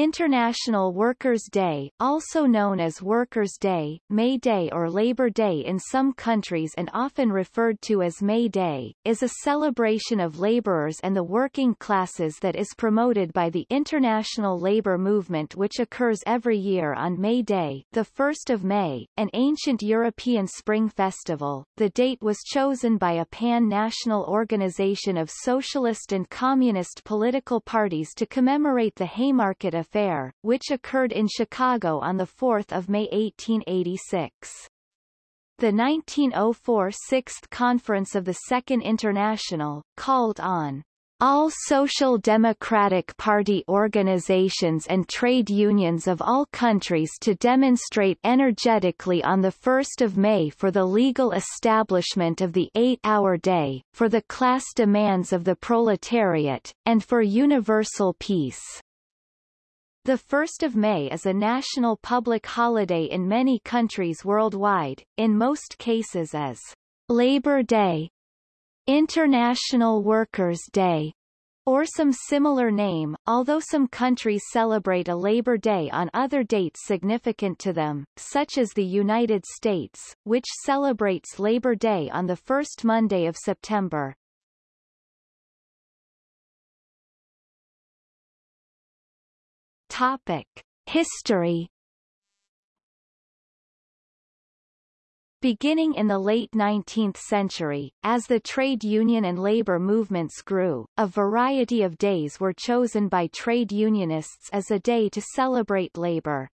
International Workers' Day, also known as Workers' Day, May Day or Labor Day in some countries and often referred to as May Day, is a celebration of laborers and the working classes that is promoted by the international labor movement which occurs every year on May Day, the 1st of May, an ancient European spring festival. The date was chosen by a pan-national organization of socialist and communist political parties to commemorate the Haymarket Affair, which occurred in Chicago on 4 May 1886. The 1904 Sixth Conference of the Second International, called on all Social Democratic Party organizations and trade unions of all countries to demonstrate energetically on 1 May for the legal establishment of the eight-hour day, for the class demands of the proletariat, and for universal peace. The 1st of May is a national public holiday in many countries worldwide, in most cases as Labor Day, International Workers' Day, or some similar name, although some countries celebrate a Labor Day on other dates significant to them, such as the United States, which celebrates Labor Day on the first Monday of September. Topic. History Beginning in the late 19th century, as the trade union and labor movements grew, a variety of days were chosen by trade unionists as a day to celebrate labor.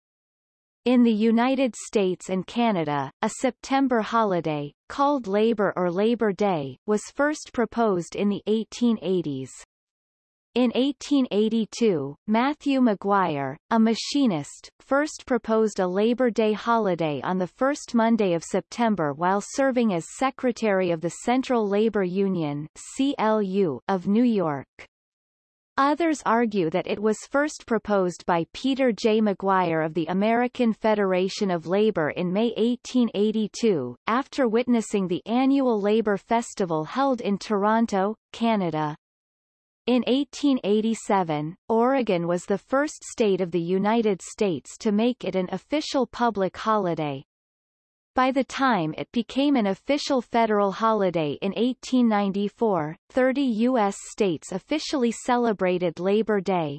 In the United States and Canada, a September holiday, called Labor or Labor Day, was first proposed in the 1880s. In 1882, Matthew Maguire, a machinist, first proposed a Labor Day holiday on the first Monday of September while serving as Secretary of the Central Labor Union CLU of New York. Others argue that it was first proposed by Peter J. Maguire of the American Federation of Labor in May 1882, after witnessing the annual Labor Festival held in Toronto, Canada. In 1887, Oregon was the first state of the United States to make it an official public holiday. By the time it became an official federal holiday in 1894, 30 U.S. states officially celebrated Labor Day.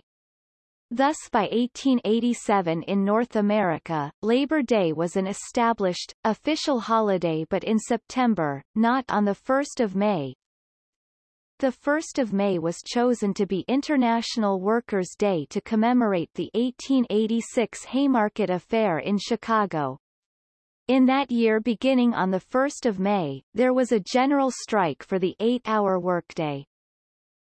Thus by 1887 in North America, Labor Day was an established, official holiday but in September, not on 1 May, the 1st of May was chosen to be International Workers' Day to commemorate the 1886 Haymarket Affair in Chicago. In that year beginning on 1 May, there was a general strike for the eight-hour workday.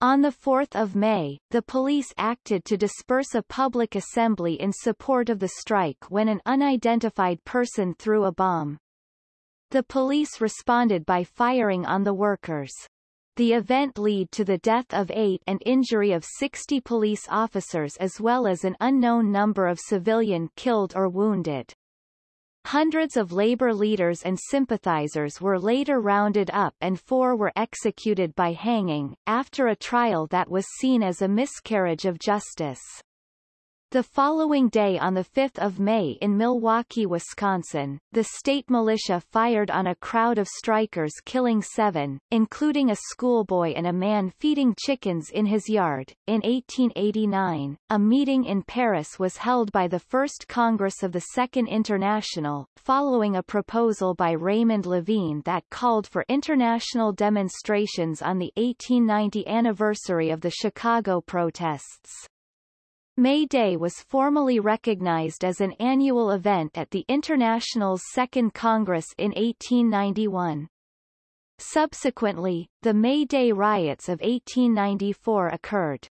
On 4 May, the police acted to disperse a public assembly in support of the strike when an unidentified person threw a bomb. The police responded by firing on the workers. The event lead to the death of eight and injury of 60 police officers as well as an unknown number of civilian killed or wounded. Hundreds of labor leaders and sympathizers were later rounded up and four were executed by hanging, after a trial that was seen as a miscarriage of justice. The following day on 5 May in Milwaukee, Wisconsin, the state militia fired on a crowd of strikers killing seven, including a schoolboy and a man feeding chickens in his yard. In 1889, a meeting in Paris was held by the First Congress of the Second International, following a proposal by Raymond Lavigne that called for international demonstrations on the 1890 anniversary of the Chicago protests. May Day was formally recognized as an annual event at the International's Second Congress in 1891. Subsequently, the May Day riots of 1894 occurred.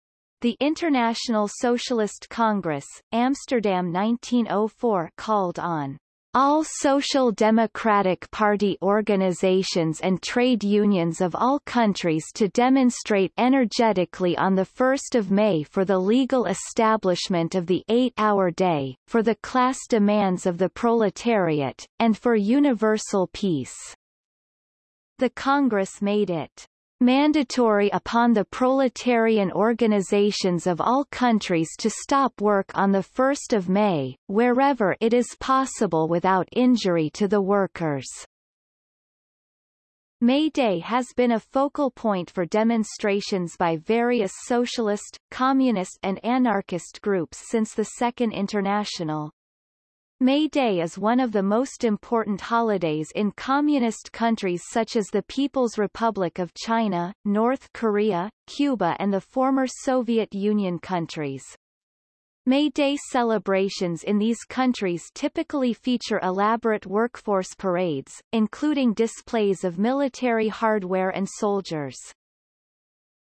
The International Socialist Congress, Amsterdam 1904 called on all Social Democratic Party organizations and trade unions of all countries to demonstrate energetically on 1 May for the legal establishment of the eight-hour day, for the class demands of the proletariat, and for universal peace. The Congress made it mandatory upon the proletarian organizations of all countries to stop work on 1 May, wherever it is possible without injury to the workers. May Day has been a focal point for demonstrations by various socialist, communist and anarchist groups since the Second International. May Day is one of the most important holidays in communist countries such as the People's Republic of China, North Korea, Cuba and the former Soviet Union countries. May Day celebrations in these countries typically feature elaborate workforce parades, including displays of military hardware and soldiers.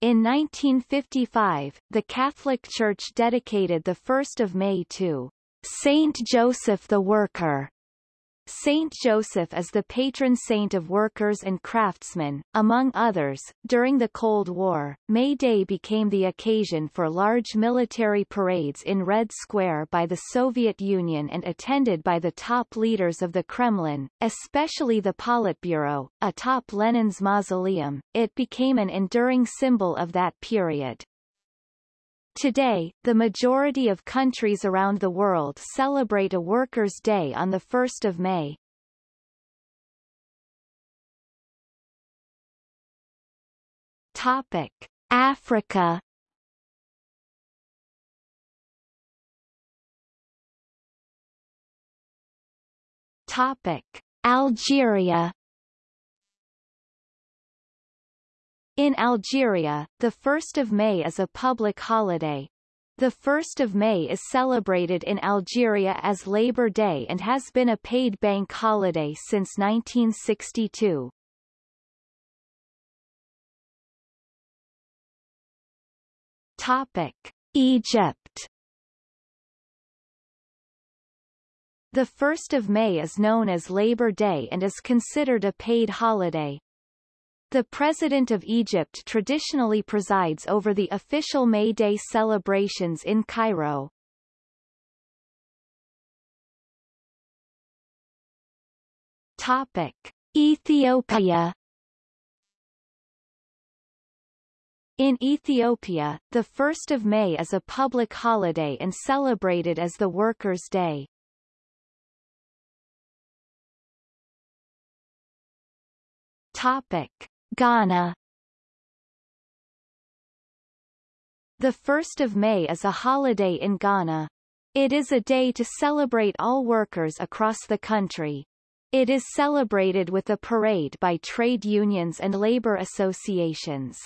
In 1955, the Catholic Church dedicated the 1st of May to Saint Joseph the Worker. Saint Joseph is the patron saint of workers and craftsmen, among others. During the Cold War, May Day became the occasion for large military parades in Red Square by the Soviet Union and attended by the top leaders of the Kremlin, especially the Politburo, atop Lenin's mausoleum. It became an enduring symbol of that period. Today, the majority of countries around the world celebrate a Workers' Day on 1 May. Topic. Africa Topic. Algeria In Algeria, the 1st of May is a public holiday. The 1st of May is celebrated in Algeria as Labor Day and has been a paid bank holiday since 1962. Topic: Egypt. The 1st of May is known as Labor Day and is considered a paid holiday. The President of Egypt traditionally presides over the official May Day celebrations in Cairo. Topic. Ethiopia In Ethiopia, the 1st of May is a public holiday and celebrated as the Workers' Day. Topic. Ghana The 1st of May is a holiday in Ghana. It is a day to celebrate all workers across the country. It is celebrated with a parade by trade unions and labor associations.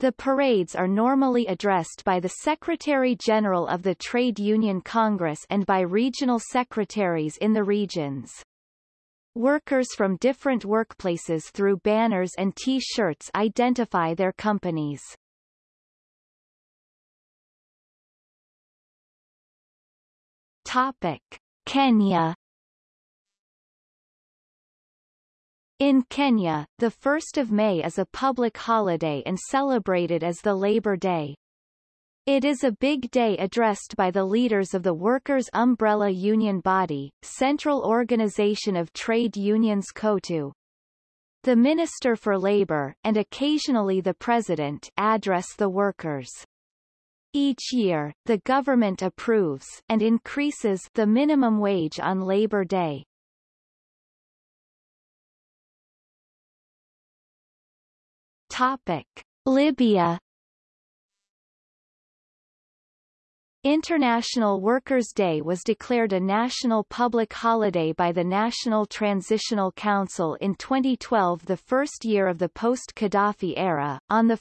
The parades are normally addressed by the Secretary-General of the Trade Union Congress and by regional secretaries in the regions. Workers from different workplaces through banners and T-shirts identify their companies. Topic. Kenya In Kenya, the 1st of May is a public holiday and celebrated as the Labor Day. It is a big day addressed by the leaders of the workers' umbrella union body, Central Organization of Trade Unions COTU. The Minister for Labor, and occasionally the President, address the workers. Each year, the government approves and increases the minimum wage on Labor Day. Topic. Libya International Workers' Day was declared a national public holiday by the National Transitional Council in 2012 the first year of the post-Gaddafi era. On 1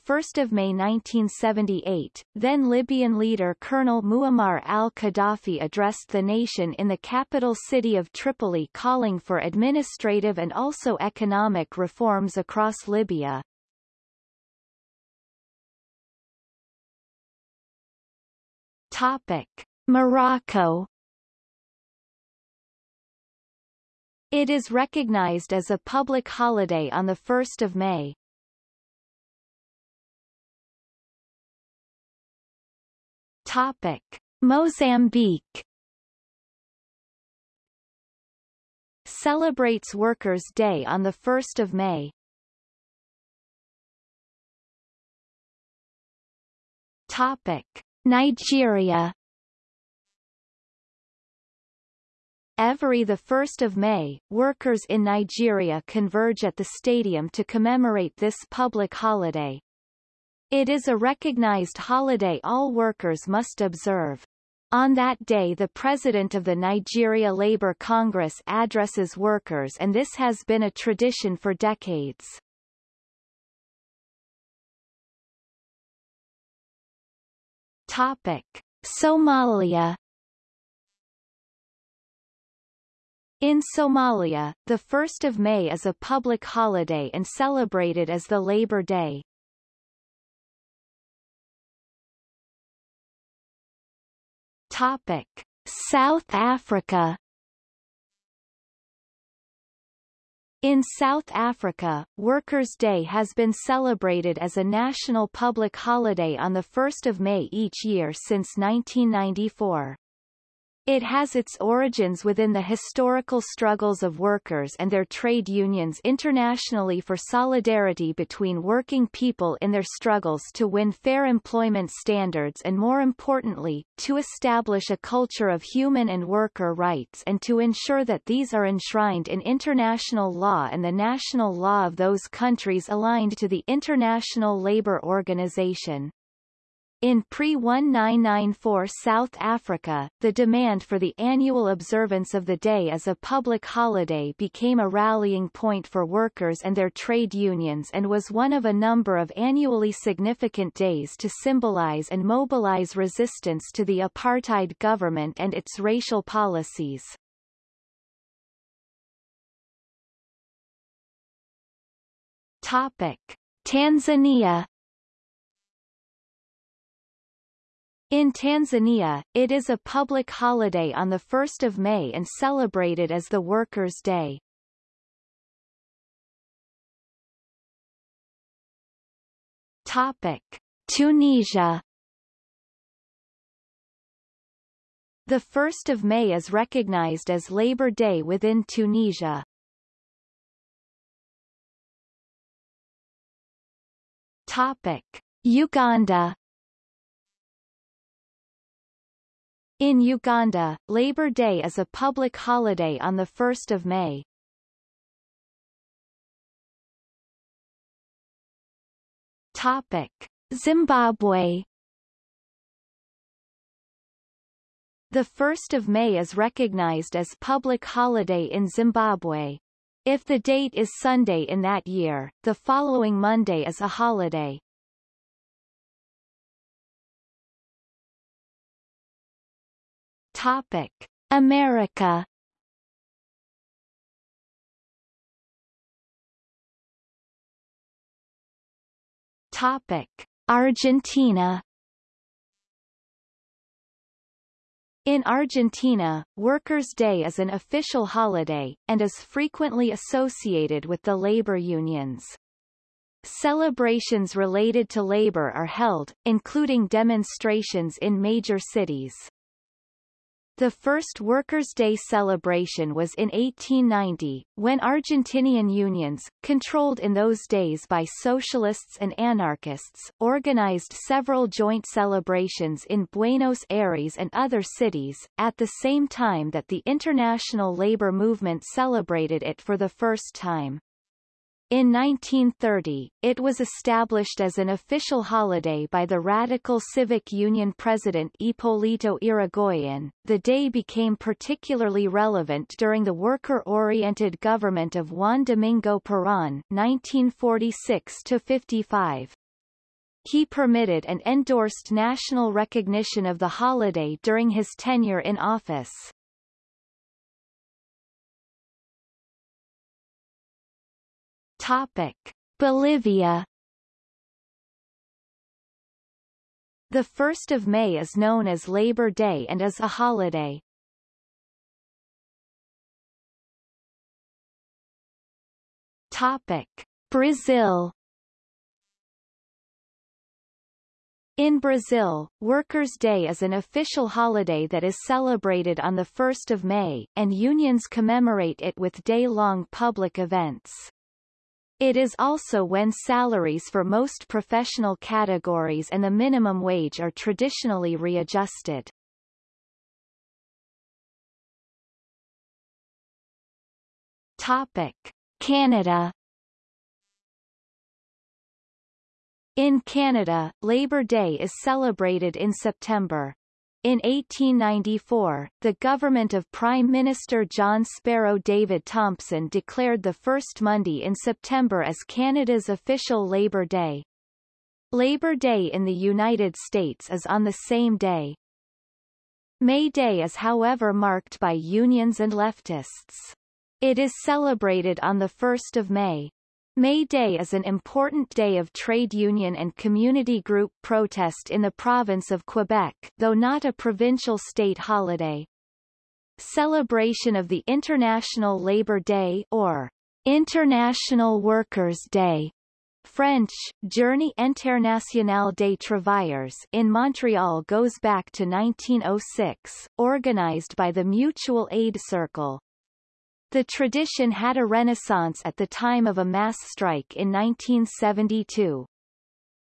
May 1978, then Libyan leader Colonel Muammar al-Gaddafi addressed the nation in the capital city of Tripoli calling for administrative and also economic reforms across Libya. Topic. Morocco It is recognized as a public holiday on 1 May. Topic. Mozambique Celebrates Workers' Day on 1 May. Topic. Nigeria Every 1 May, workers in Nigeria converge at the stadium to commemorate this public holiday. It is a recognized holiday all workers must observe. On that day the President of the Nigeria Labour Congress addresses workers and this has been a tradition for decades. Topic. Somalia In Somalia, the 1st of May is a public holiday and celebrated as the Labor Day. Topic: South Africa In South Africa, Workers' Day has been celebrated as a national public holiday on 1 May each year since 1994. It has its origins within the historical struggles of workers and their trade unions internationally for solidarity between working people in their struggles to win fair employment standards and more importantly, to establish a culture of human and worker rights and to ensure that these are enshrined in international law and the national law of those countries aligned to the International Labour Organization. In pre-1994 South Africa, the demand for the annual observance of the day as a public holiday became a rallying point for workers and their trade unions and was one of a number of annually significant days to symbolize and mobilize resistance to the apartheid government and its racial policies. Topic. Tanzania In Tanzania, it is a public holiday on 1 May and celebrated as the Workers' Day. Topic. Tunisia The 1st of May is recognized as Labor Day within Tunisia. Topic. Uganda In Uganda, Labor Day is a public holiday on 1 May. Topic. Zimbabwe The 1st of May is recognized as public holiday in Zimbabwe. If the date is Sunday in that year, the following Monday is a holiday. Topic: America. Topic: Argentina. In Argentina, Workers' Day is an official holiday, and is frequently associated with the labor unions. Celebrations related to labor are held, including demonstrations in major cities. The first Workers' Day celebration was in 1890, when Argentinian unions, controlled in those days by socialists and anarchists, organized several joint celebrations in Buenos Aires and other cities, at the same time that the international labor movement celebrated it for the first time. In 1930, it was established as an official holiday by the Radical Civic Union president Hipólito Yrigoyen. The day became particularly relevant during the worker-oriented government of Juan Domingo Perón 1946-55. He permitted and endorsed national recognition of the holiday during his tenure in office. Topic. Bolivia The 1st of May is known as Labor Day and is a holiday. Topic. Brazil In Brazil, Workers' Day is an official holiday that is celebrated on 1 May, and unions commemorate it with day-long public events. It is also when salaries for most professional categories and the minimum wage are traditionally readjusted. Topic. Canada In Canada, Labor Day is celebrated in September. In 1894, the government of Prime Minister John Sparrow David Thompson declared the first Monday in September as Canada's official Labor Day. Labor Day in the United States is on the same day. May Day is however marked by unions and leftists. It is celebrated on the 1st of May. May Day is an important day of trade union and community group protest in the province of Quebec, though not a provincial state holiday. Celebration of the International Labour Day or International Workers' Day French, Journée Internationale des Travailleurs in Montreal goes back to 1906, organized by the Mutual Aid Circle. The tradition had a renaissance at the time of a mass strike in 1972.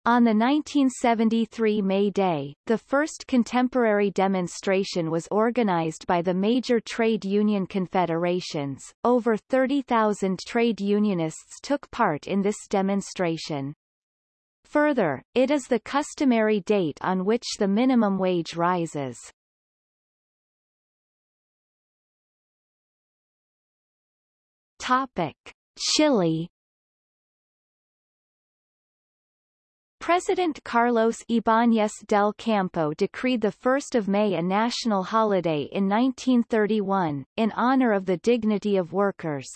On the 1973 May Day, the first contemporary demonstration was organized by the major trade union confederations. Over 30,000 trade unionists took part in this demonstration. Further, it is the customary date on which the minimum wage rises. Topic. Chile President Carlos Ibáñez del Campo decreed 1 May a national holiday in 1931, in honor of the dignity of workers.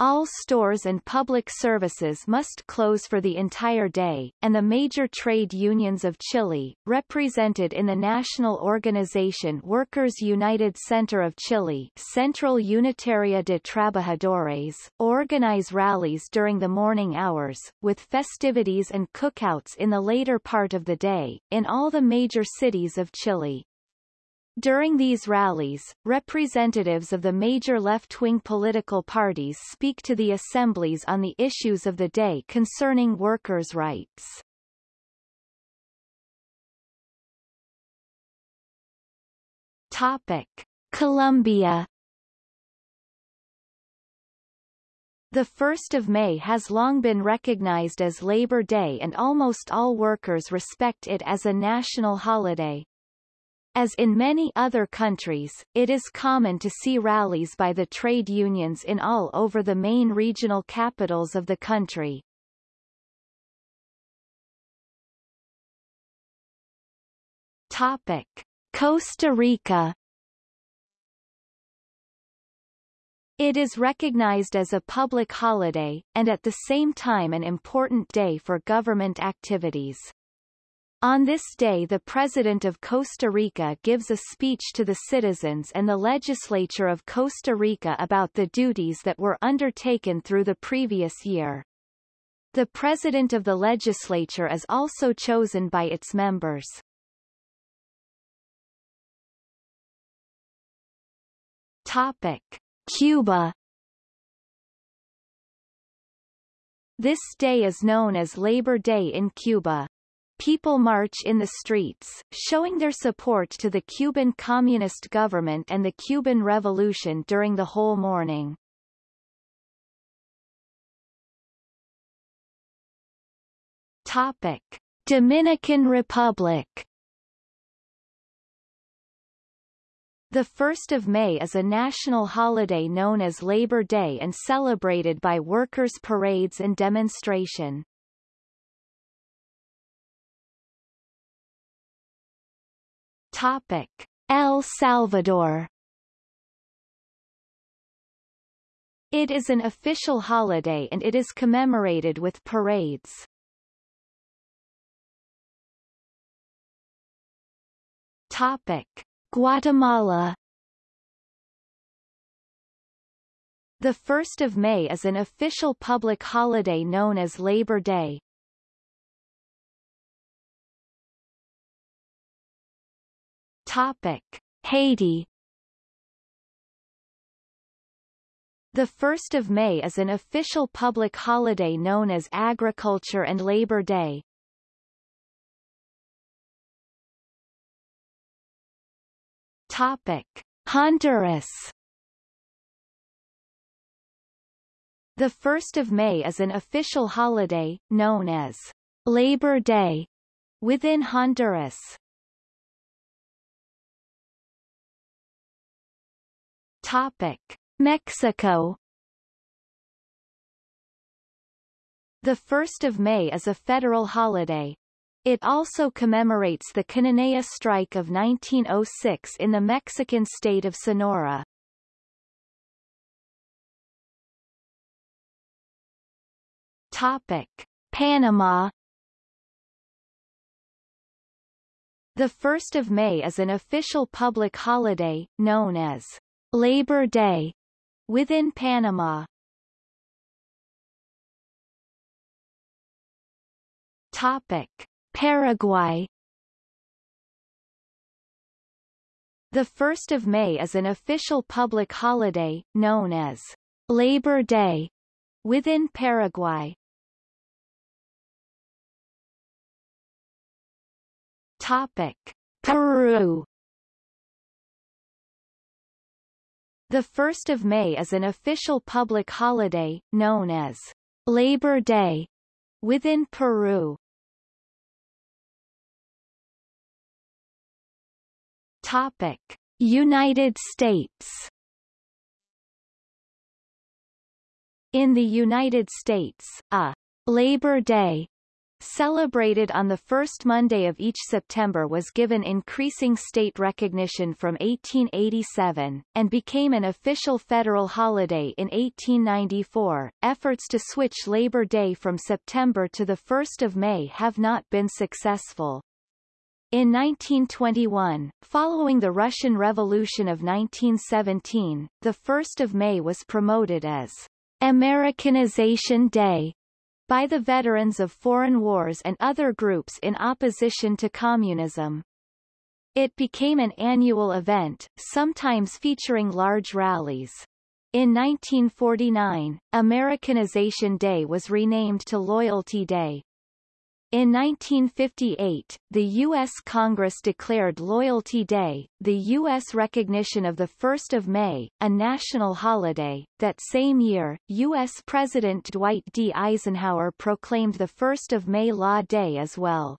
All stores and public services must close for the entire day, and the major trade unions of Chile, represented in the national organization Workers United Center of Chile Central Unitaria de Trabajadores, organize rallies during the morning hours, with festivities and cookouts in the later part of the day, in all the major cities of Chile. During these rallies, representatives of the major left-wing political parties speak to the assemblies on the issues of the day concerning workers' rights. Topic. Colombia The 1st of May has long been recognized as Labor Day and almost all workers respect it as a national holiday. As in many other countries, it is common to see rallies by the trade unions in all over the main regional capitals of the country. Topic. Costa Rica It is recognized as a public holiday, and at the same time an important day for government activities. On this day the President of Costa Rica gives a speech to the citizens and the legislature of Costa Rica about the duties that were undertaken through the previous year. The President of the legislature is also chosen by its members. Topic. Cuba This day is known as Labor Day in Cuba. People march in the streets, showing their support to the Cuban Communist government and the Cuban Revolution during the whole morning. Topic. Dominican Republic The 1st of May is a national holiday known as Labor Day and celebrated by workers' parades and demonstration. Topic: El Salvador It is an official holiday and it is commemorated with parades. Topic: Guatemala The 1st of May is an official public holiday known as Labor Day. Topic: Haiti The 1st of May is an official public holiday known as Agriculture and Labor Day. Topic: Honduras. The 1st of May is an official holiday, known as Labor Day, within Honduras. Topic: Mexico. The 1st of May is a federal holiday. It also commemorates the Cananea Strike of 1906 in the Mexican state of Sonora. Topic: Panama. The 1st of May is an official public holiday, known as Labor Day, within Panama. Topic: Paraguay. The 1st of May is an official public holiday, known as Labor Day, within Paraguay. Topic: Peru. The 1st of May is an official public holiday, known as Labor Day, within Peru. Topic: United States. In the United States, a Labor Day celebrated on the first Monday of each September was given increasing state recognition from 1887, and became an official federal holiday in 1894. Efforts to switch Labor Day from September to the 1st of May have not been successful. In 1921, following the Russian Revolution of 1917, the 1st of May was promoted as Americanization Day, by the veterans of foreign wars and other groups in opposition to communism. It became an annual event, sometimes featuring large rallies. In 1949, Americanization Day was renamed to Loyalty Day. In 1958, the U.S. Congress declared Loyalty Day, the U.S. recognition of the 1st of May, a national holiday. That same year, U.S. President Dwight D. Eisenhower proclaimed the 1st of May Law Day as well.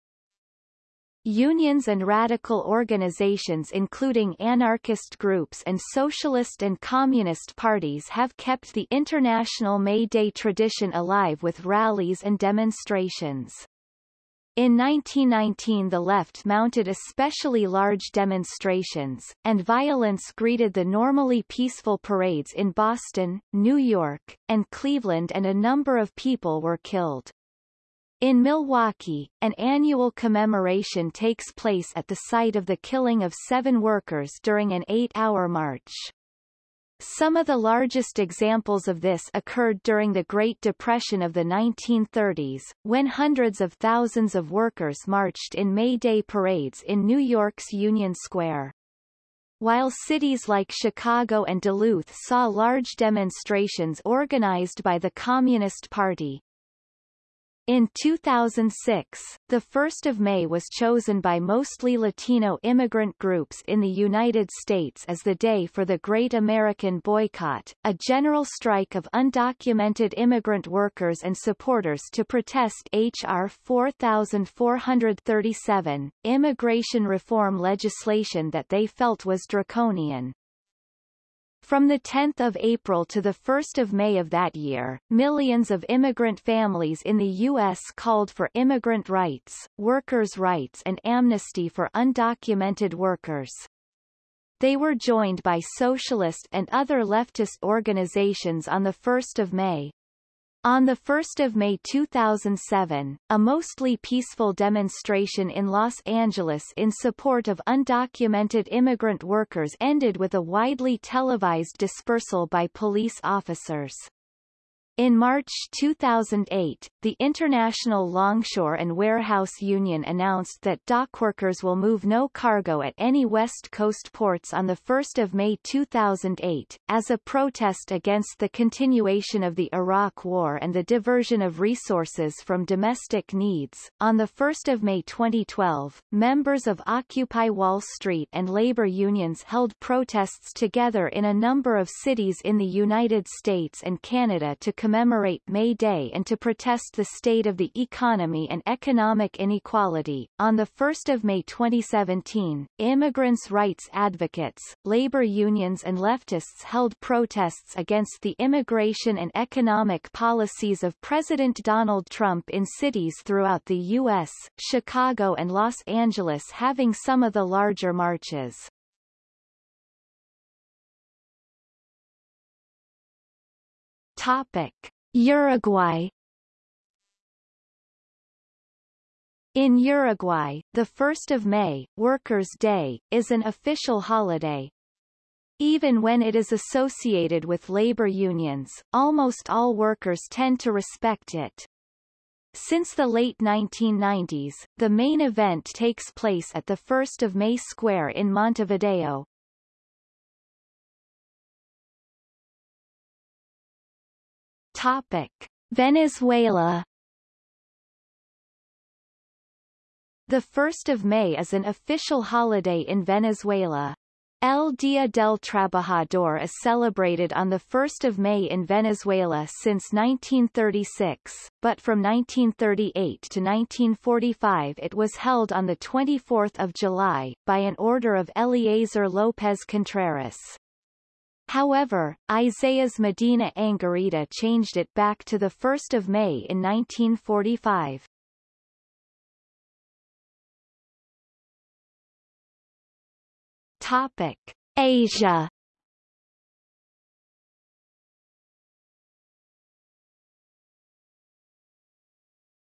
Unions and radical organizations including anarchist groups and socialist and communist parties have kept the International May Day tradition alive with rallies and demonstrations. In 1919 the left mounted especially large demonstrations, and violence greeted the normally peaceful parades in Boston, New York, and Cleveland and a number of people were killed. In Milwaukee, an annual commemoration takes place at the site of the killing of seven workers during an eight-hour march. Some of the largest examples of this occurred during the Great Depression of the 1930s, when hundreds of thousands of workers marched in May Day parades in New York's Union Square. While cities like Chicago and Duluth saw large demonstrations organized by the Communist Party, in 2006, the 1st of May was chosen by mostly Latino immigrant groups in the United States as the day for the Great American Boycott, a general strike of undocumented immigrant workers and supporters to protest H.R. 4437, immigration reform legislation that they felt was draconian. From 10 April to 1 May of that year, millions of immigrant families in the U.S. called for immigrant rights, workers' rights and amnesty for undocumented workers. They were joined by socialist and other leftist organizations on 1 May, on 1 May 2007, a mostly peaceful demonstration in Los Angeles in support of undocumented immigrant workers ended with a widely televised dispersal by police officers. In March 2008, the International Longshore and Warehouse Union announced that dockworkers will move no cargo at any West Coast ports on 1 May 2008, as a protest against the continuation of the Iraq War and the diversion of resources from domestic needs. On 1 May 2012, members of Occupy Wall Street and labor unions held protests together in a number of cities in the United States and Canada to commemorate May Day and to protest the state of the economy and economic inequality. On 1 May 2017, immigrants' rights advocates, labor unions and leftists held protests against the immigration and economic policies of President Donald Trump in cities throughout the U.S., Chicago and Los Angeles having some of the larger marches. Topic: Uruguay In Uruguay, the 1st of May, Workers' Day, is an official holiday. Even when it is associated with labor unions, almost all workers tend to respect it. Since the late 1990s, the main event takes place at the 1st of May Square in Montevideo, Topic: Venezuela. The 1st of May is an official holiday in Venezuela. El Día del Trabajador is celebrated on 1 May in Venezuela since 1936, but from 1938 to 1945 it was held on 24 July, by an order of Eleazar López Contreras. However, Isaías Medina Angarita changed it back to 1 May in 1945. Topic. Asia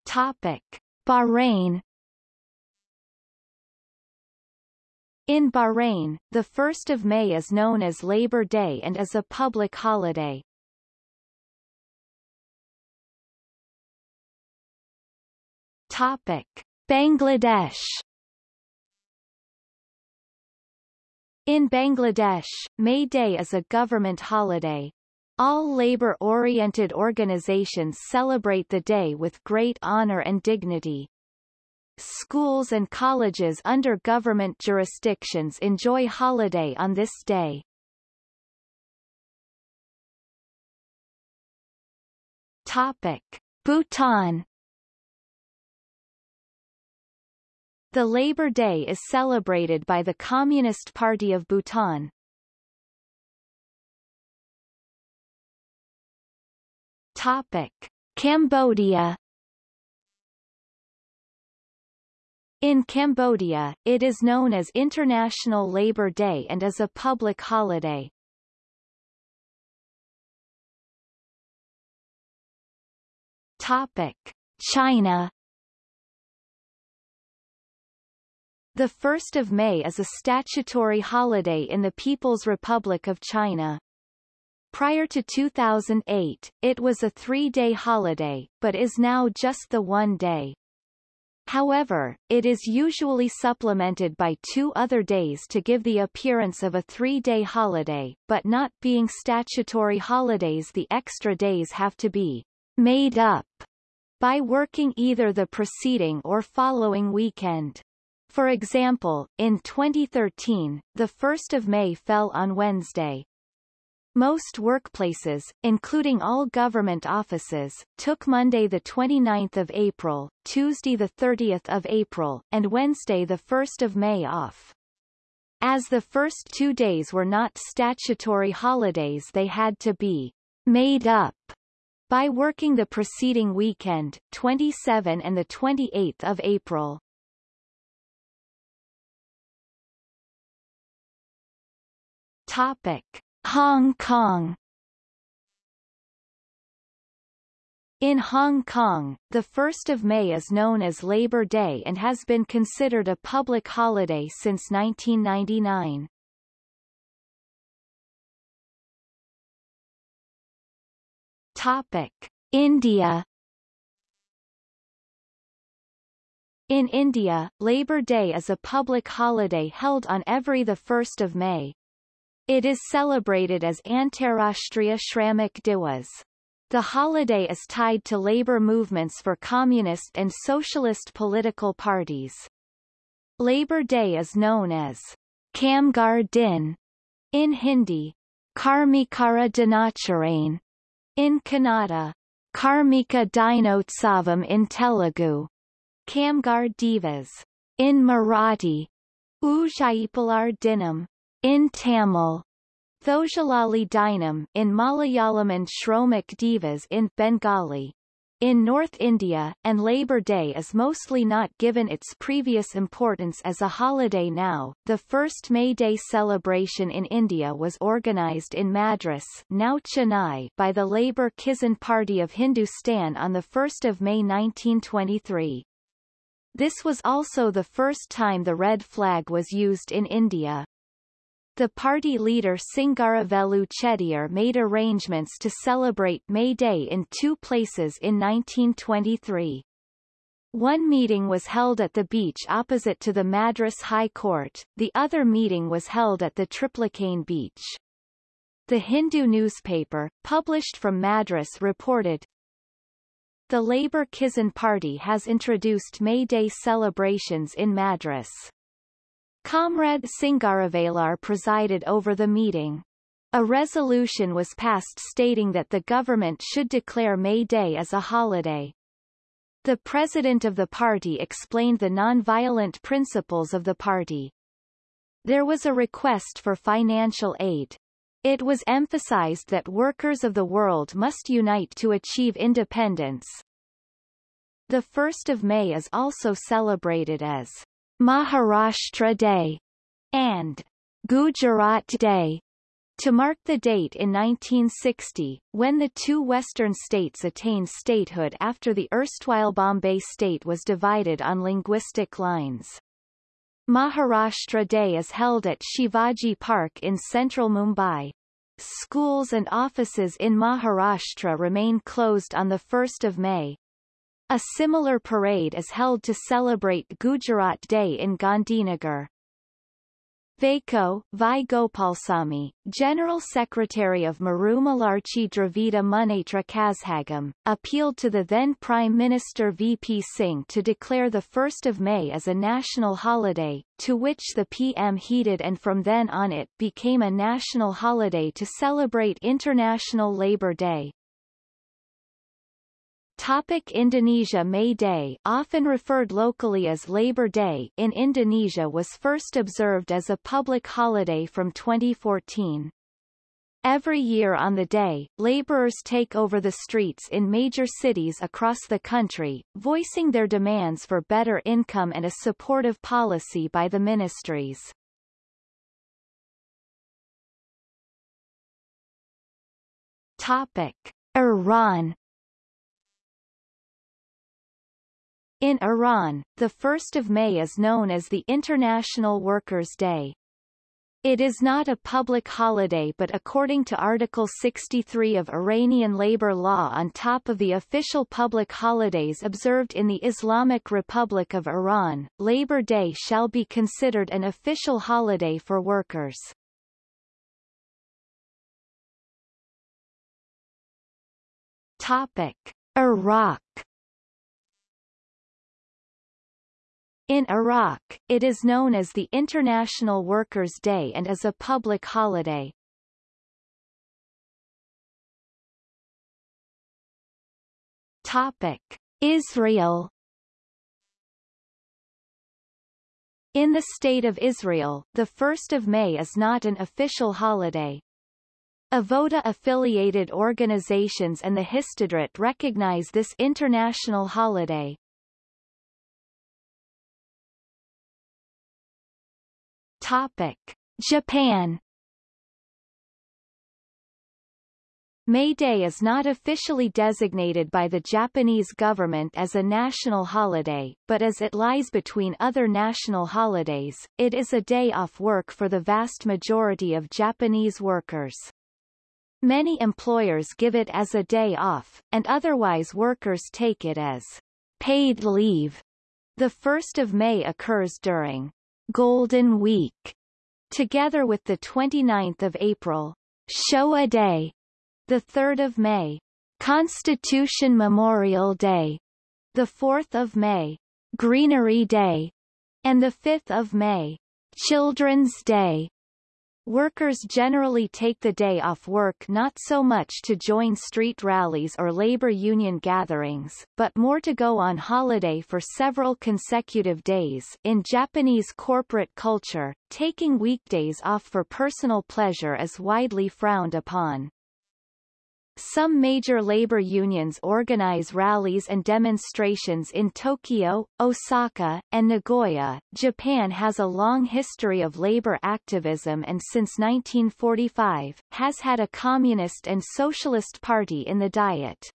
Topic. Bahrain In Bahrain, the 1st of May is known as Labor Day and is a public holiday. Topic: Bangladesh In Bangladesh, May Day is a government holiday. All labor-oriented organizations celebrate the day with great honor and dignity. Schools and colleges under government jurisdictions enjoy holiday on this day. Topic. Bhutan The Labor Day is celebrated by the Communist Party of Bhutan. Topic. Cambodia In Cambodia, it is known as International Labour Day and is a public holiday. Topic. China The 1st of May is a statutory holiday in the People's Republic of China. Prior to 2008, it was a three-day holiday, but is now just the one day. However, it is usually supplemented by two other days to give the appearance of a three-day holiday, but not being statutory holidays the extra days have to be made up by working either the preceding or following weekend. For example, in 2013, the 1st of May fell on Wednesday, most workplaces, including all government offices, took Monday 29 April, Tuesday 30 April, and Wednesday 1 May off. As the first two days were not statutory holidays they had to be made up by working the preceding weekend, 27 and 28 April. Topic. Hong Kong In Hong Kong, the 1st of May is known as Labor Day and has been considered a public holiday since 1999. Topic. India In India, Labour Day is a public holiday held on every 1 May. It is celebrated as Antarashtriya Shramik Diwas. The holiday is tied to labour movements for communist and socialist political parties. Labour Day is known as Kamgar Din in Hindi, Karmikara Dinacharain in Kannada, Karmika Dinotsavam in Telugu, Kamgar Divas in Marathi, Ujaipalar Dinam in Tamil, Thojalali Dinam in Malayalam and Shromik Divas in Bengali. In North India, and Labour Day is mostly not given its previous importance as a holiday now. The first May Day celebration in India was organised in Madras now Chennai by the Labour Kisan Party of Hindustan on 1 May 1923. This was also the first time the red flag was used in India. The party leader Singaravelu Chettiar made arrangements to celebrate May Day in two places in 1923. One meeting was held at the beach opposite to the Madras High Court, the other meeting was held at the Triplicane beach. The Hindu newspaper, published from Madras reported, the Labour Kisan Party has introduced May Day celebrations in Madras. Comrade Singaravelar presided over the meeting. A resolution was passed stating that the government should declare May Day as a holiday. The president of the party explained the non-violent principles of the party. There was a request for financial aid. It was emphasized that workers of the world must unite to achieve independence. The 1st of May is also celebrated as Maharashtra Day and Gujarat Day to mark the date in 1960, when the two western states attained statehood after the erstwhile Bombay state was divided on linguistic lines. Maharashtra Day is held at Shivaji Park in central Mumbai. Schools and offices in Maharashtra remain closed on 1 May. A similar parade is held to celebrate Gujarat Day in Gandhinagar. Vaiko, Vi Gopalsamy, General Secretary of Marumalarchi Dravida Munnetra Kazhagam, appealed to the then Prime Minister VP Singh to declare 1 May as a national holiday, to which the PM heeded and from then on it became a national holiday to celebrate International Labour Day. Topic Indonesia May Day often referred locally as Labor Day in Indonesia was first observed as a public holiday from 2014. Every year on the day, laborers take over the streets in major cities across the country, voicing their demands for better income and a supportive policy by the ministries. Topic. Iran In Iran, the 1st of May is known as the International Workers' Day. It is not a public holiday but according to Article 63 of Iranian labor law on top of the official public holidays observed in the Islamic Republic of Iran, Labor Day shall be considered an official holiday for workers. Topic. Iraq In Iraq, it is known as the International Workers' Day and is a public holiday. Topic. Israel In the State of Israel, the 1st of May is not an official holiday. Avoda-affiliated organizations and the Histadrut recognize this international holiday. Topic. Japan May Day is not officially designated by the Japanese government as a national holiday, but as it lies between other national holidays, it is a day off work for the vast majority of Japanese workers. Many employers give it as a day off, and otherwise workers take it as paid leave. The 1st of May occurs during Golden Week, together with the 29th of April, Showa Day, the 3rd of May, Constitution Memorial Day, the 4th of May, Greenery Day, and the 5th of May, Children's Day. Workers generally take the day off work not so much to join street rallies or labor union gatherings, but more to go on holiday for several consecutive days. In Japanese corporate culture, taking weekdays off for personal pleasure is widely frowned upon. Some major labor unions organize rallies and demonstrations in Tokyo, Osaka, and Nagoya. Japan has a long history of labor activism and since 1945, has had a communist and socialist party in the Diet.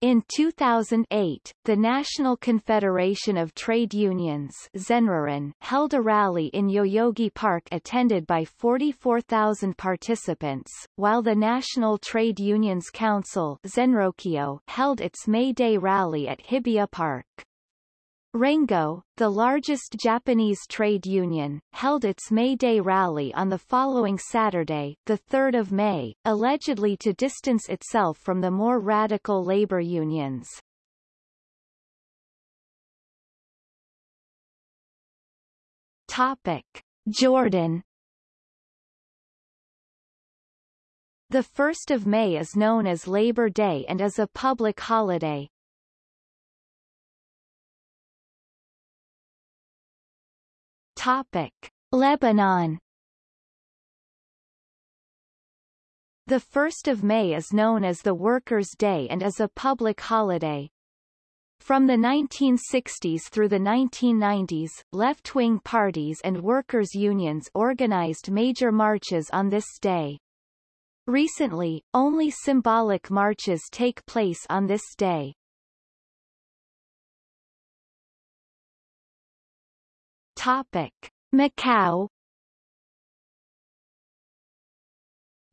In 2008, the National Confederation of Trade Unions Zenroren held a rally in Yoyogi Park attended by 44,000 participants, while the National Trade Unions Council Zenrokyo held its May Day rally at Hibiya Park. Rengo, the largest Japanese trade union, held its May Day rally on the following Saturday, 3 May, allegedly to distance itself from the more radical labor unions. Topic. Jordan The 1st of May is known as Labor Day and is a public holiday. Topic. Lebanon The 1st of May is known as the Workers' Day and is a public holiday. From the 1960s through the 1990s, left-wing parties and workers' unions organized major marches on this day. Recently, only symbolic marches take place on this day. Topic. Macau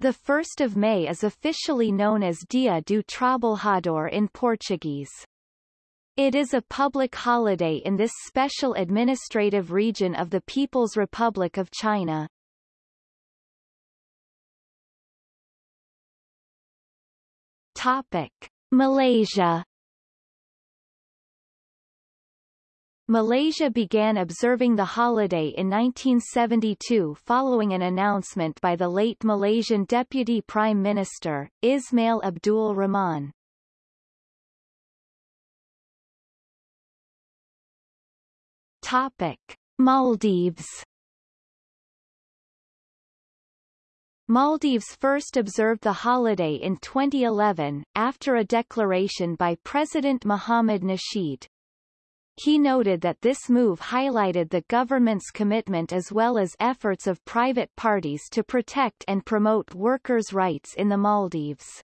The 1st of May is officially known as Dia do Trabalhador in Portuguese. It is a public holiday in this special administrative region of the People's Republic of China. Topic. Malaysia Malaysia began observing the holiday in 1972 following an announcement by the late Malaysian Deputy Prime Minister, Ismail Abdul Rahman. Topic. Maldives Maldives first observed the holiday in 2011, after a declaration by President Mohamed Nasheed. He noted that this move highlighted the government's commitment as well as efforts of private parties to protect and promote workers' rights in the Maldives.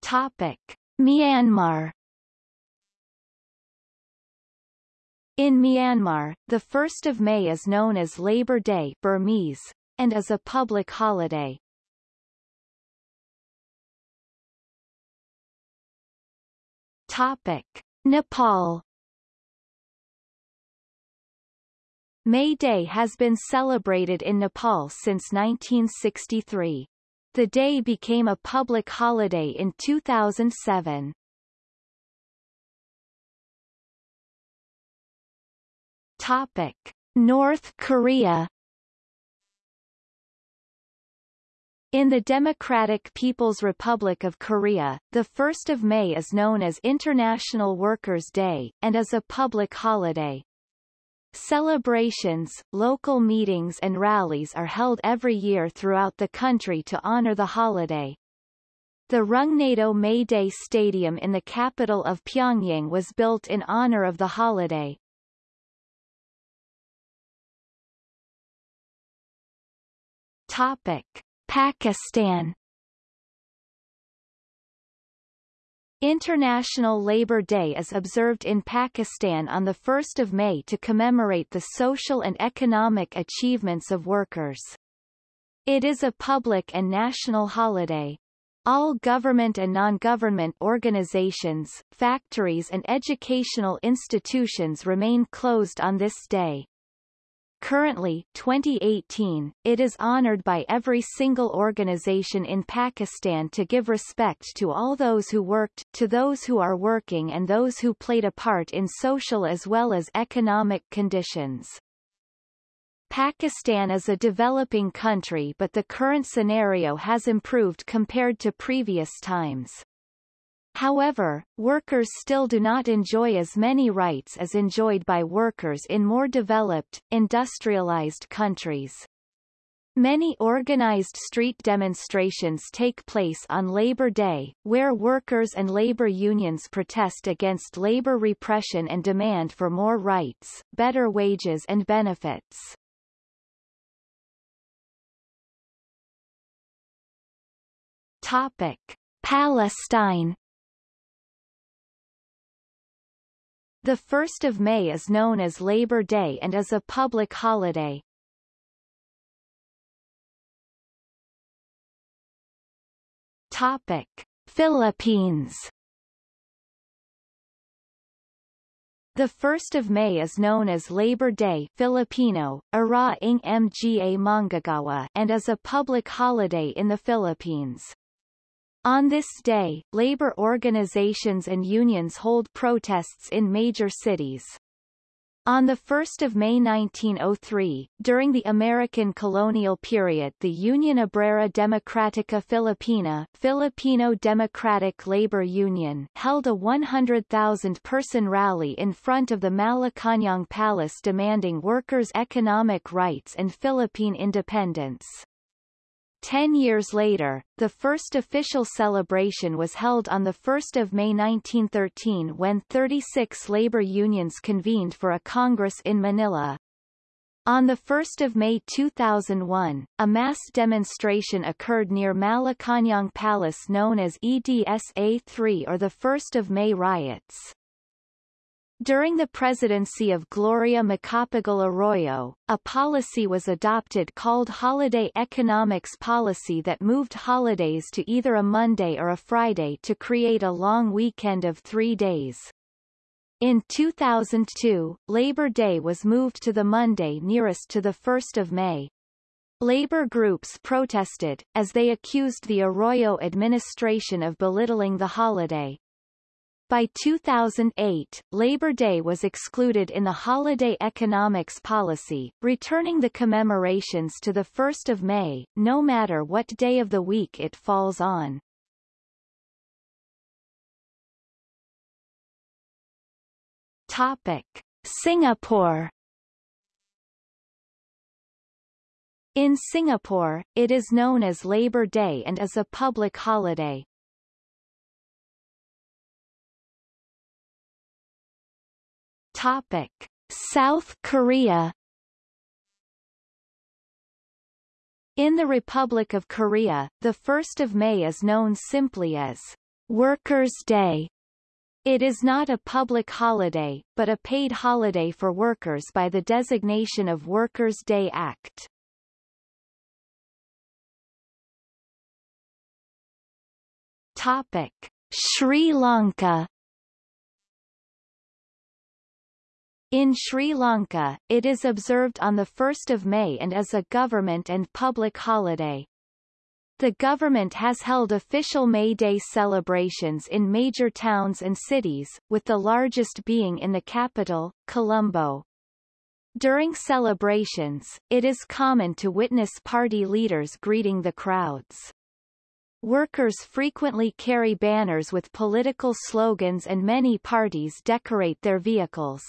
Topic. Myanmar In Myanmar, the 1st of May is known as Labor Day Burmese, and is a public holiday. Topic. Nepal May Day has been celebrated in Nepal since 1963. The day became a public holiday in 2007. Topic. North Korea In the Democratic People's Republic of Korea, the 1st of May is known as International Workers' Day, and is a public holiday. Celebrations, local meetings and rallies are held every year throughout the country to honor the holiday. The Rungnado May Day Stadium in the capital of Pyongyang was built in honor of the holiday. Topic. Pakistan International Labour Day is observed in Pakistan on 1 May to commemorate the social and economic achievements of workers. It is a public and national holiday. All government and non-government organizations, factories and educational institutions remain closed on this day. Currently 2018, it is honored by every single organization in Pakistan to give respect to all those who worked, to those who are working and those who played a part in social as well as economic conditions. Pakistan is a developing country but the current scenario has improved compared to previous times. However, workers still do not enjoy as many rights as enjoyed by workers in more developed, industrialized countries. Many organized street demonstrations take place on Labor Day, where workers and labor unions protest against labor repression and demand for more rights, better wages and benefits. Topic. Palestine The 1st of May is known as Labor Day and is a public holiday. Topic: Philippines. The 1st of May is known as Labor Day Filipino, Araw ng Mga Manggagawa and is a public holiday in the Philippines. On this day, labor organizations and unions hold protests in major cities. On 1 May 1903, during the American colonial period the Union Obrera Democrática Filipina Filipino Democratic Labor Union held a 100,000-person rally in front of the Malacañang Palace demanding workers' economic rights and Philippine independence. Ten years later, the first official celebration was held on 1 May 1913 when 36 labor unions convened for a congress in Manila. On 1 May 2001, a mass demonstration occurred near Malacañang Palace known as EDSA 3 or the 1 May riots. During the presidency of Gloria Macapagal Arroyo, a policy was adopted called Holiday Economics Policy that moved holidays to either a Monday or a Friday to create a long weekend of three days. In 2002, Labor Day was moved to the Monday nearest to the 1st of May. Labor groups protested, as they accused the Arroyo administration of belittling the holiday. By 2008, Labor Day was excluded in the holiday economics policy, returning the commemorations to the 1 May, no matter what day of the week it falls on. Topic. Singapore In Singapore, it is known as Labor Day and is a public holiday. Topic: South Korea In the Republic of Korea, the 1st of May is known simply as Workers' Day. It is not a public holiday, but a paid holiday for workers by the designation of Workers' Day Act. Topic: Sri Lanka In Sri Lanka, it is observed on 1 May and is a government and public holiday. The government has held official May Day celebrations in major towns and cities, with the largest being in the capital, Colombo. During celebrations, it is common to witness party leaders greeting the crowds. Workers frequently carry banners with political slogans and many parties decorate their vehicles.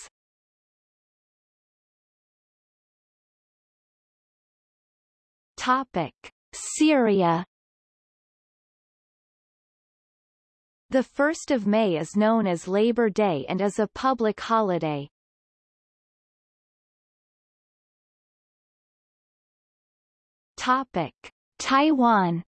Topic: Syria. The 1st of May is known as Labor Day and is a public holiday. Topic: Taiwan.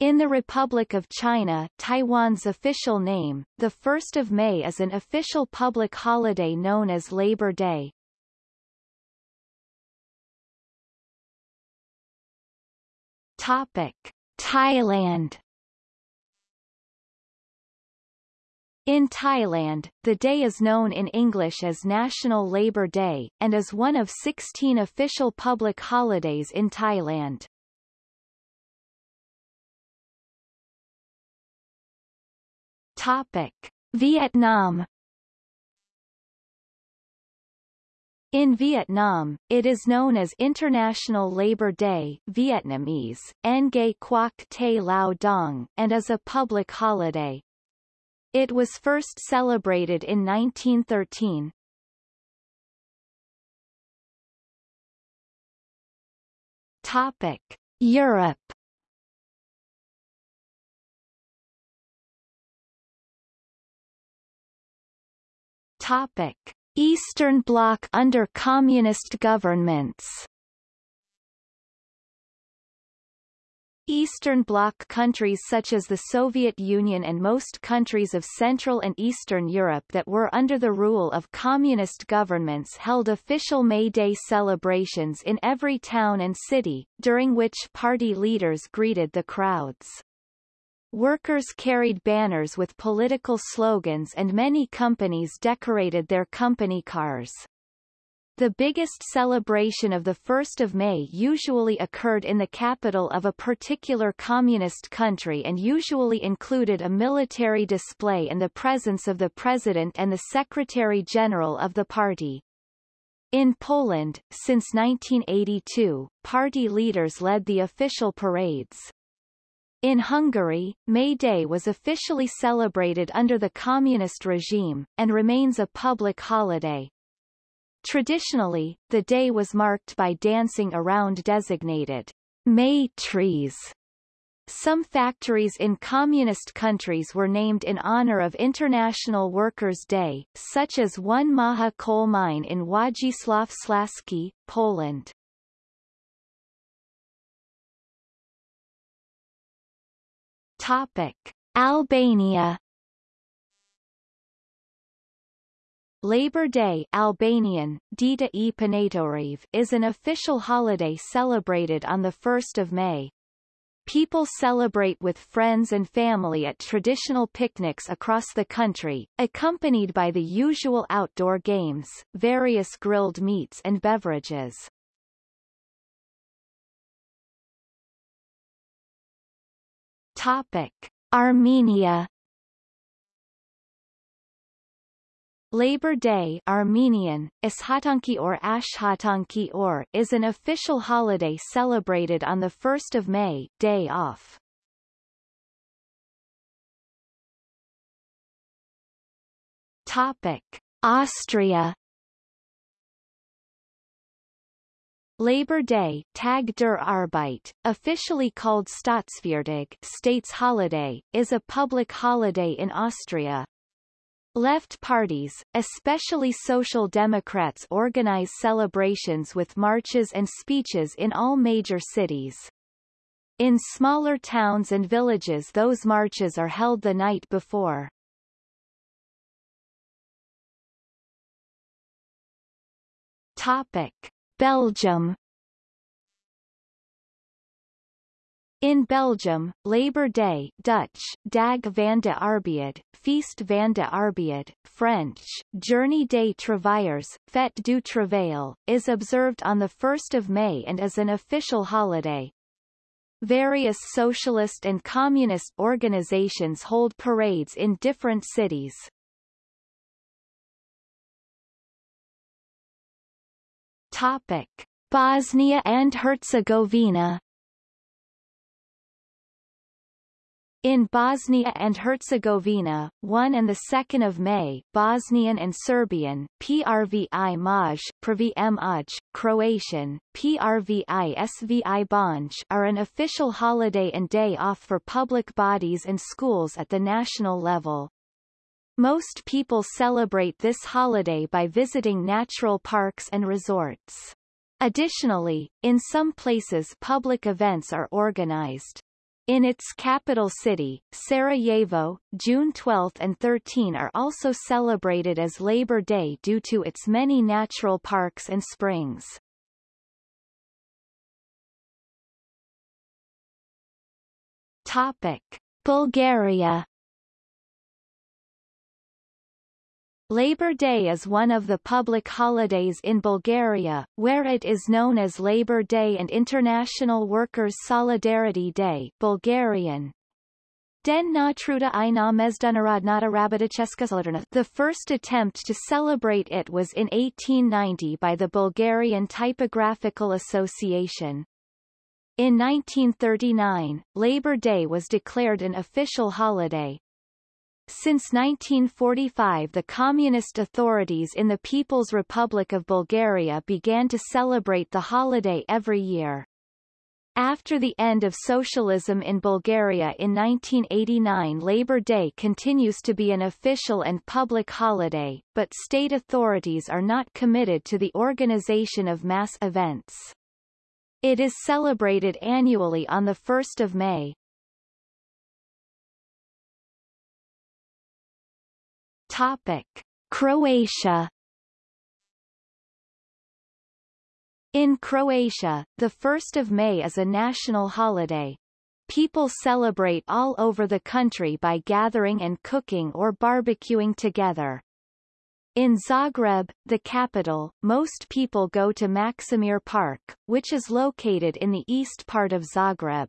In the Republic of China, Taiwan's official name, the 1st of May is an official public holiday known as Labor Day. Topic: Thailand In Thailand, the day is known in English as National Labour Day, and is one of 16 official public holidays in Thailand. Topic. Vietnam In Vietnam, it is known as International Labor Day Vietnamese, Ngay Quoc Te Lao Dong, and is a public holiday. It was first celebrated in 1913. Topic: Europe. Topic: Eastern Bloc under communist governments. Eastern Bloc countries such as the Soviet Union and most countries of Central and Eastern Europe that were under the rule of communist governments held official May Day celebrations in every town and city, during which party leaders greeted the crowds. Workers carried banners with political slogans and many companies decorated their company cars. The biggest celebration of the 1st of May usually occurred in the capital of a particular communist country and usually included a military display and the presence of the president and the secretary-general of the party. In Poland, since 1982, party leaders led the official parades. In Hungary, May Day was officially celebrated under the communist regime, and remains a public holiday. Traditionally, the day was marked by dancing around designated May trees. Some factories in communist countries were named in honor of International Workers' Day, such as one Maha coal mine in Wodzisław Śląski, Poland. Topic. Albania Labor Day Albanian, Dita e Panatoriv is an official holiday celebrated on 1 May. People celebrate with friends and family at traditional picnics across the country, accompanied by the usual outdoor games, various grilled meats and beverages. Topic. Armenia Labor Day Armenian, Ishatanki or Ashhatanki or is an official holiday celebrated on 1 May day off. Topic. Austria Labor Day Tag der Arbeit, officially called Staatsfeiertag states holiday, is a public holiday in Austria. Left parties, especially Social Democrats organize celebrations with marches and speeches in all major cities. In smaller towns and villages those marches are held the night before. Topic. Belgium In Belgium, Labor Day Dutch, Dag van de Arbeid, Feest van de Arbeid, French, Journée des Travailleurs, Fête du Travail, is observed on 1 May and is an official holiday. Various socialist and communist organizations hold parades in different cities. Topic. Bosnia and Herzegovina In Bosnia and Herzegovina, 1 and 2 of May, Bosnian and Serbian, Prvi Maj, Prvi Maj, Croatian, Prvi Svi are an official holiday and day off for public bodies and schools at the national level. Most people celebrate this holiday by visiting natural parks and resorts. Additionally, in some places public events are organized. In its capital city, Sarajevo, June 12 and 13 are also celebrated as Labor Day due to its many natural parks and springs. Topic. Bulgaria Labor Day is one of the public holidays in Bulgaria, where it is known as Labor Day and International Workers' Solidarity Day Bulgarian. Den i na Rabaticheska The first attempt to celebrate it was in 1890 by the Bulgarian Typographical Association. In 1939, Labor Day was declared an official holiday, since 1945 the communist authorities in the People's Republic of Bulgaria began to celebrate the holiday every year. After the end of socialism in Bulgaria in 1989 Labor Day continues to be an official and public holiday, but state authorities are not committed to the organization of mass events. It is celebrated annually on 1 May. Topic. Croatia In Croatia, the 1st of May is a national holiday. People celebrate all over the country by gathering and cooking or barbecuing together. In Zagreb, the capital, most people go to Maksimir Park, which is located in the east part of Zagreb.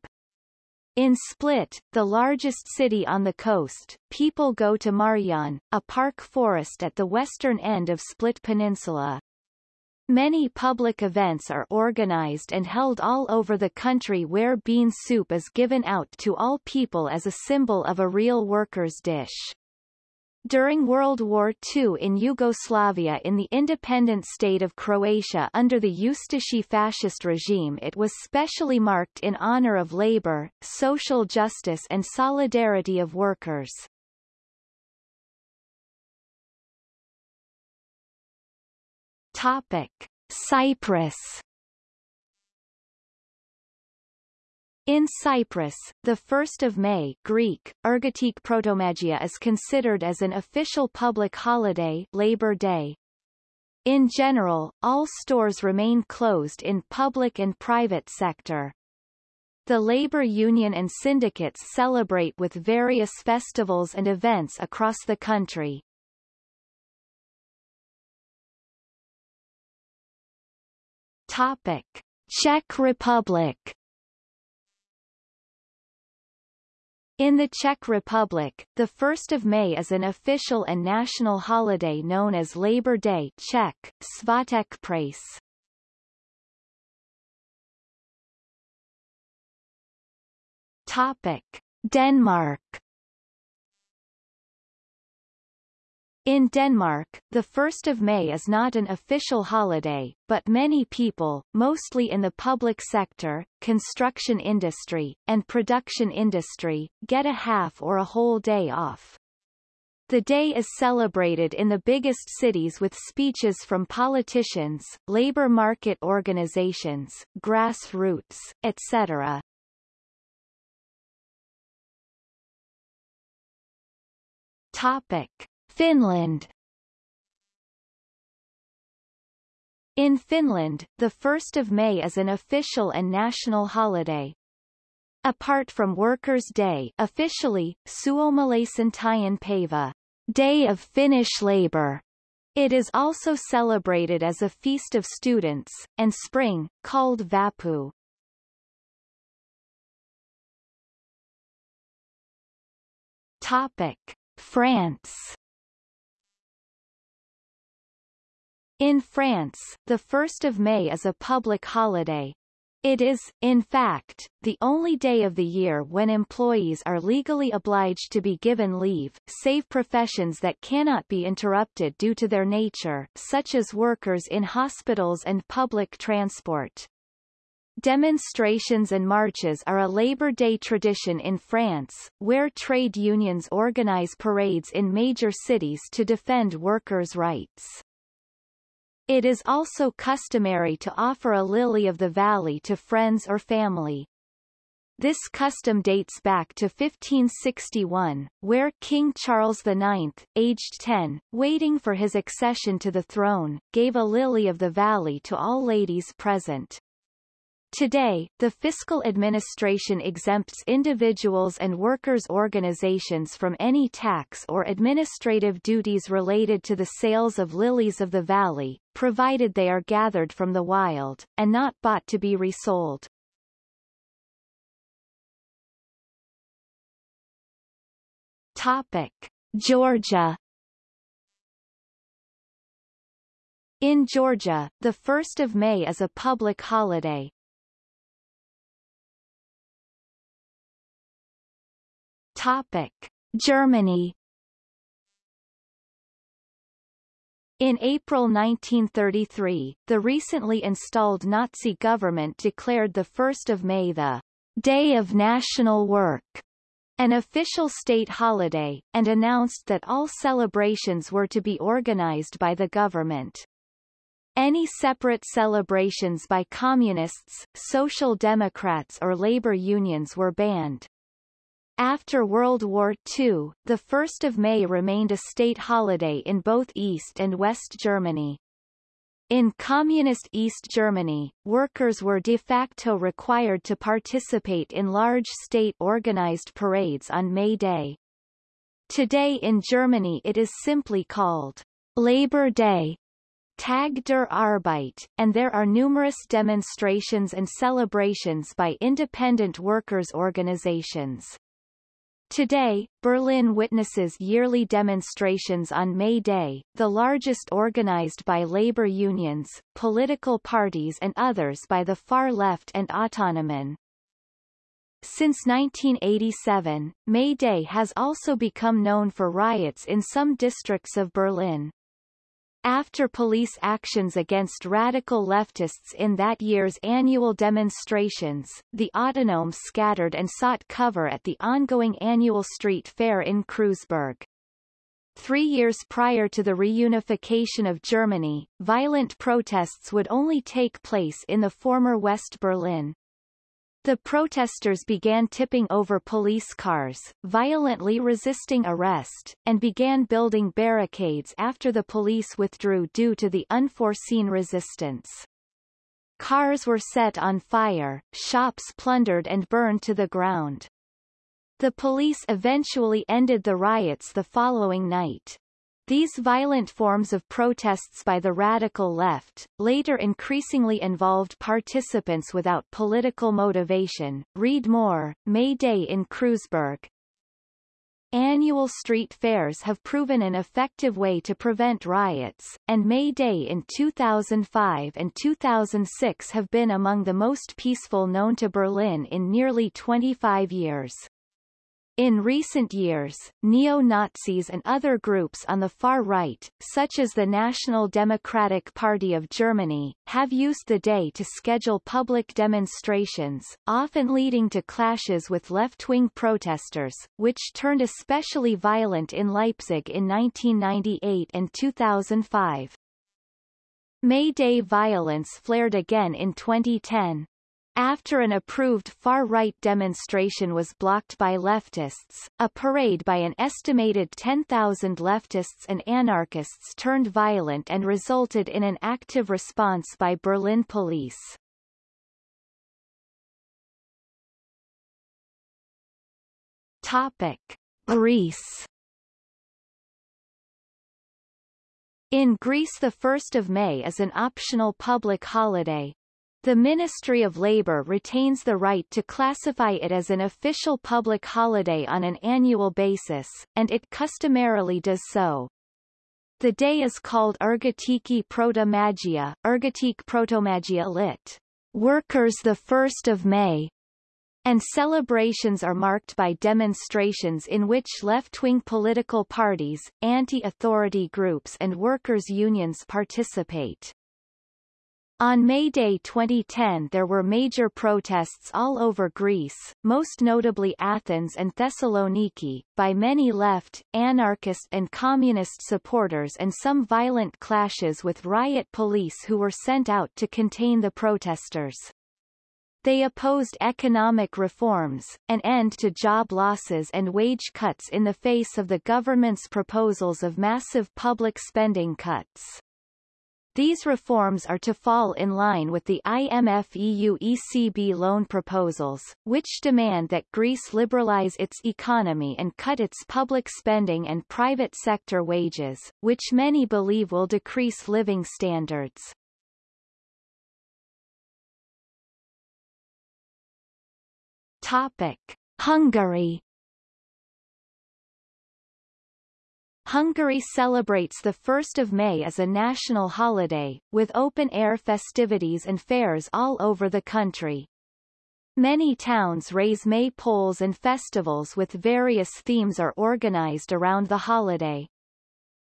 In Split, the largest city on the coast, people go to Marjan, a park forest at the western end of Split Peninsula. Many public events are organized and held all over the country where bean soup is given out to all people as a symbol of a real worker's dish. During World War II in Yugoslavia in the independent state of Croatia under the Ustashi fascist regime it was specially marked in honor of labor, social justice and solidarity of workers. Topic. Cyprus In Cyprus, the 1st of May Greek, Ergotique Protomagia is considered as an official public holiday Labor Day. In general, all stores remain closed in public and private sector. The labor union and syndicates celebrate with various festivals and events across the country. Topic. Czech Republic In the Czech Republic, the 1st of May is an official and national holiday known as Labor Day Czech, Svatek Prace. Topic. Denmark In Denmark, the 1st of May is not an official holiday, but many people, mostly in the public sector, construction industry, and production industry, get a half or a whole day off. The day is celebrated in the biggest cities with speeches from politicians, labor market organizations, grassroots, etc. Topic. Finland In Finland, the 1st of May is an official and national holiday. Apart from Workers' Day officially, Suomalaisen Päivä, Day of Finnish Labour, it is also celebrated as a feast of students, and spring, called Vappu. Topic. France In France, the 1st of May is a public holiday. It is, in fact, the only day of the year when employees are legally obliged to be given leave, save professions that cannot be interrupted due to their nature, such as workers in hospitals and public transport. Demonstrations and marches are a Labor Day tradition in France, where trade unions organize parades in major cities to defend workers' rights. It is also customary to offer a lily of the valley to friends or family. This custom dates back to 1561, where King Charles IX, aged 10, waiting for his accession to the throne, gave a lily of the valley to all ladies present. Today, the fiscal administration exempts individuals and workers' organizations from any tax or administrative duties related to the sales of lilies of the valley, provided they are gathered from the wild, and not bought to be resold. Topic. Georgia In Georgia, the 1st of May is a public holiday. Topic. Germany In April 1933, the recently installed Nazi government declared the 1st of May the Day of National Work an official state holiday, and announced that all celebrations were to be organized by the government. Any separate celebrations by communists, social democrats or labor unions were banned. After World War II, the 1st of May remained a state holiday in both East and West Germany. In Communist East Germany, workers were de facto required to participate in large state-organized parades on May Day. Today in Germany it is simply called Labor Day, Tag der Arbeit, and there are numerous demonstrations and celebrations by independent workers' organizations. Today, Berlin witnesses yearly demonstrations on May Day, the largest organized by labor unions, political parties and others by the far left and Autonomen. Since 1987, May Day has also become known for riots in some districts of Berlin. After police actions against radical leftists in that year's annual demonstrations, the autonomes scattered and sought cover at the ongoing annual street fair in Kreuzberg. Three years prior to the reunification of Germany, violent protests would only take place in the former West Berlin. The protesters began tipping over police cars, violently resisting arrest, and began building barricades after the police withdrew due to the unforeseen resistance. Cars were set on fire, shops plundered and burned to the ground. The police eventually ended the riots the following night. These violent forms of protests by the radical left, later increasingly involved participants without political motivation. Read more, May Day in Kreuzberg. Annual street fairs have proven an effective way to prevent riots, and May Day in 2005 and 2006 have been among the most peaceful known to Berlin in nearly 25 years. In recent years, neo-Nazis and other groups on the far right, such as the National Democratic Party of Germany, have used the day to schedule public demonstrations, often leading to clashes with left-wing protesters, which turned especially violent in Leipzig in 1998 and 2005. May Day violence flared again in 2010, after an approved far-right demonstration was blocked by leftists, a parade by an estimated 10,000 leftists and anarchists turned violent and resulted in an active response by Berlin police. Topic. Greece In Greece the 1st of May is an optional public holiday, the Ministry of Labour retains the right to classify it as an official public holiday on an annual basis, and it customarily does so. The day is called Ergotiki Protomagia, Ergotique Protomagia lit. Workers the 1st of May, and celebrations are marked by demonstrations in which left-wing political parties, anti-authority groups and workers' unions participate. On May Day 2010 there were major protests all over Greece, most notably Athens and Thessaloniki, by many left, anarchist and communist supporters and some violent clashes with riot police who were sent out to contain the protesters. They opposed economic reforms, an end to job losses and wage cuts in the face of the government's proposals of massive public spending cuts. These reforms are to fall in line with the IMF-EU ECB loan proposals, which demand that Greece liberalize its economy and cut its public spending and private sector wages, which many believe will decrease living standards. Topic. Hungary Hungary celebrates the 1st of May as a national holiday, with open-air festivities and fairs all over the country. Many towns raise May poles and festivals with various themes are organized around the holiday.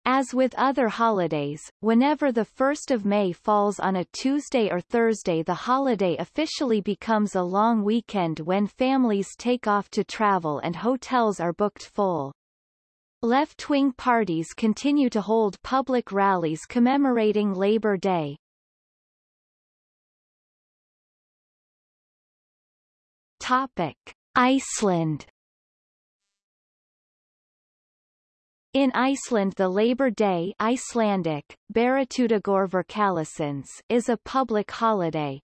As with other holidays, whenever the 1st of May falls on a Tuesday or Thursday the holiday officially becomes a long weekend when families take off to travel and hotels are booked full. Left-wing parties continue to hold public rallies commemorating Labor Day. Topic. Iceland In Iceland the Labor Day Icelandic, is a public holiday.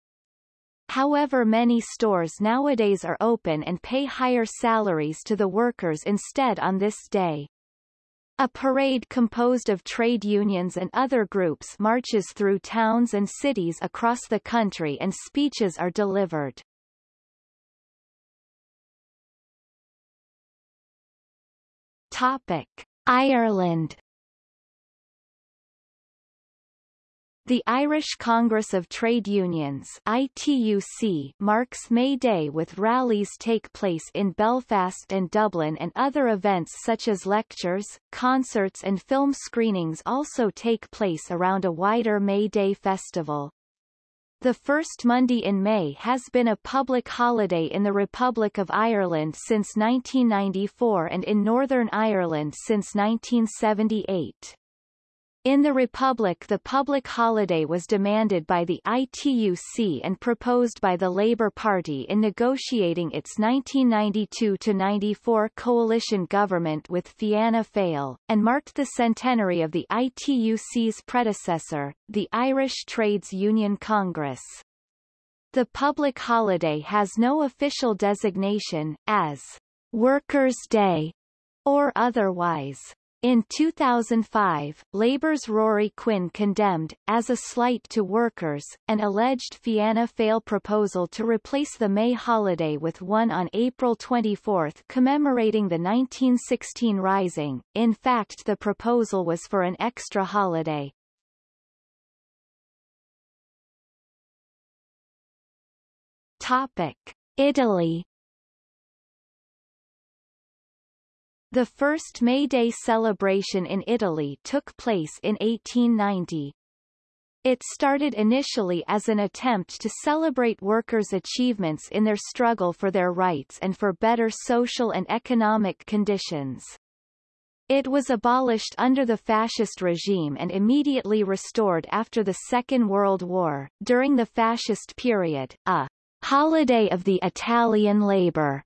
However many stores nowadays are open and pay higher salaries to the workers instead on this day. A parade composed of trade unions and other groups marches through towns and cities across the country and speeches are delivered. Topic. Ireland The Irish Congress of Trade Unions ITUC marks May Day with rallies take place in Belfast and Dublin and other events such as lectures, concerts and film screenings also take place around a wider May Day festival. The first Monday in May has been a public holiday in the Republic of Ireland since 1994 and in Northern Ireland since 1978. In the Republic the public holiday was demanded by the ITUC and proposed by the Labour Party in negotiating its 1992-94 coalition government with Fianna Fáil, and marked the centenary of the ITUC's predecessor, the Irish Trades Union Congress. The public holiday has no official designation, as Workers' Day or otherwise. In 2005, Labour's Ruairi Quinn condemned, as a slight to workers, an alleged Fianna Fáil proposal to replace the May holiday with one on April 24 commemorating the 1916 Rising. In fact the proposal was for an extra holiday. Topic. Italy The first May Day celebration in Italy took place in 1890. It started initially as an attempt to celebrate workers' achievements in their struggle for their rights and for better social and economic conditions. It was abolished under the fascist regime and immediately restored after the Second World War. During the fascist period, a holiday of the Italian labor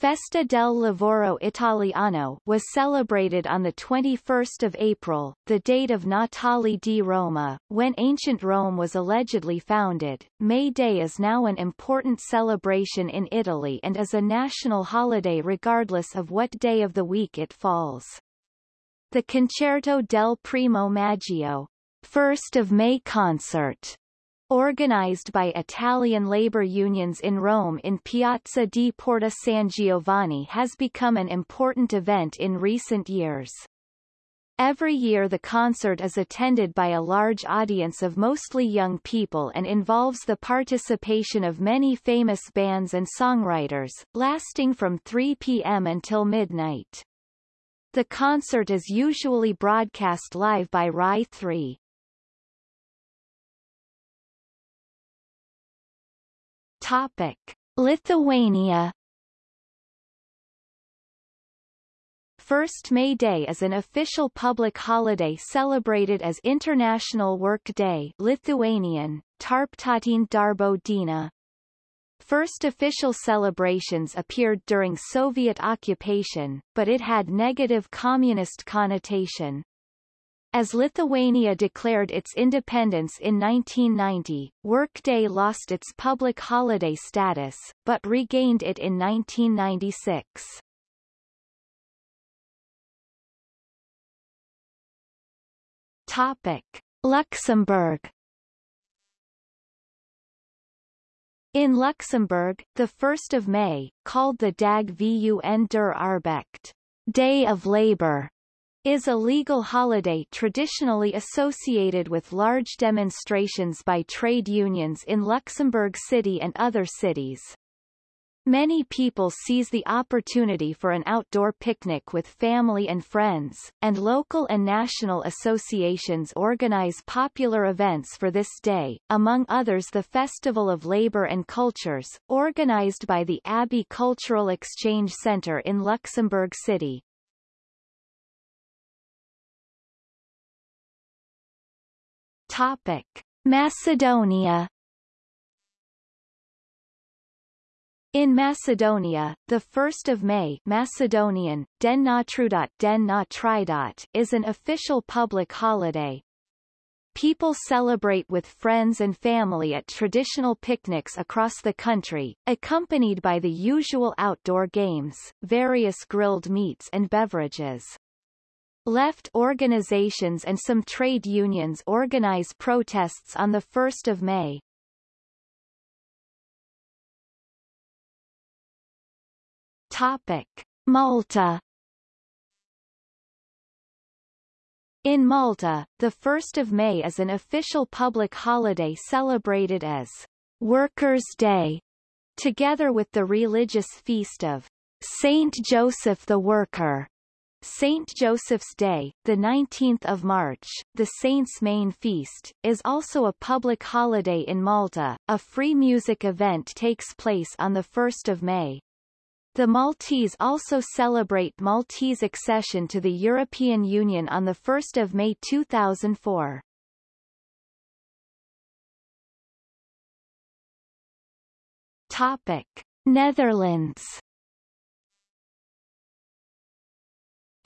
Festa del Lavoro Italiano was celebrated on 21 April, the date of Natale di Roma, when ancient Rome was allegedly founded. May Day is now an important celebration in Italy and is a national holiday regardless of what day of the week it falls. The Concerto del Primo Maggio, 1st of May concert Organized by Italian labor unions in Rome in Piazza di Porta San Giovanni has become an important event in recent years. Every year the concert is attended by a large audience of mostly young people and involves the participation of many famous bands and songwriters, lasting from 3 p.m. until midnight. The concert is usually broadcast live by Rai 3. Topic. Lithuania First May Day is an official public holiday celebrated as International Work Day Lithuanian, Tarptautinė darbo diena. first official celebrations appeared during Soviet occupation, but it had negative communist connotation. As Lithuania declared its independence in 1990, Workday lost its public holiday status, but regained it in 1996. Topic. Luxembourg In Luxembourg, the 1st of May, called the Dag vun der Aarbecht, Day of Labor, is a legal holiday traditionally associated with large demonstrations by trade unions in Luxembourg City and other cities. Many people seize the opportunity for an outdoor picnic with family and friends, and local and national associations organize popular events for this day, among others the Festival of Labor and Cultures, organized by the Abbey Cultural Exchange Center in Luxembourg City. Topic. Macedonia In Macedonia, the 1st of May Macedonian, Den na trudot Den Natridot is an official public holiday. People celebrate with friends and family at traditional picnics across the country, accompanied by the usual outdoor games, various grilled meats and beverages. Left organizations and some trade unions organize protests on the 1st of May. Topic. Malta In Malta, the 1st of May is an official public holiday celebrated as Workers' Day, together with the religious feast of Saint Joseph the Worker. Saint Joseph's Day, the 19th of March, the saint's main feast, is also a public holiday in Malta. A free music event takes place on the 1st of May. The Maltese also celebrate Maltese accession to the European Union on 1 May 2004. Topic. Netherlands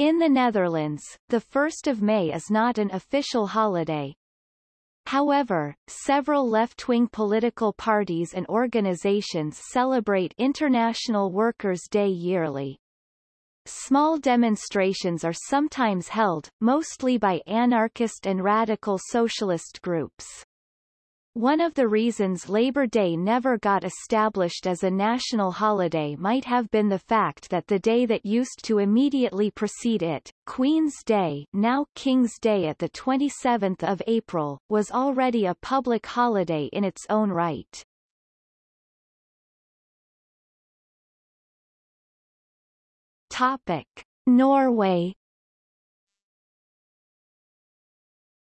In the Netherlands, the 1st of May is not an official holiday, However, several left-wing political parties and organizations celebrate International Workers' Day yearly. Small demonstrations are sometimes held, mostly by anarchist and radical socialist groups. One of the reasons Labor Day never got established as a national holiday might have been the fact that the day that used to immediately precede it, Queen's Day now King's Day at the 27th of April, was already a public holiday in its own right. Topic. Norway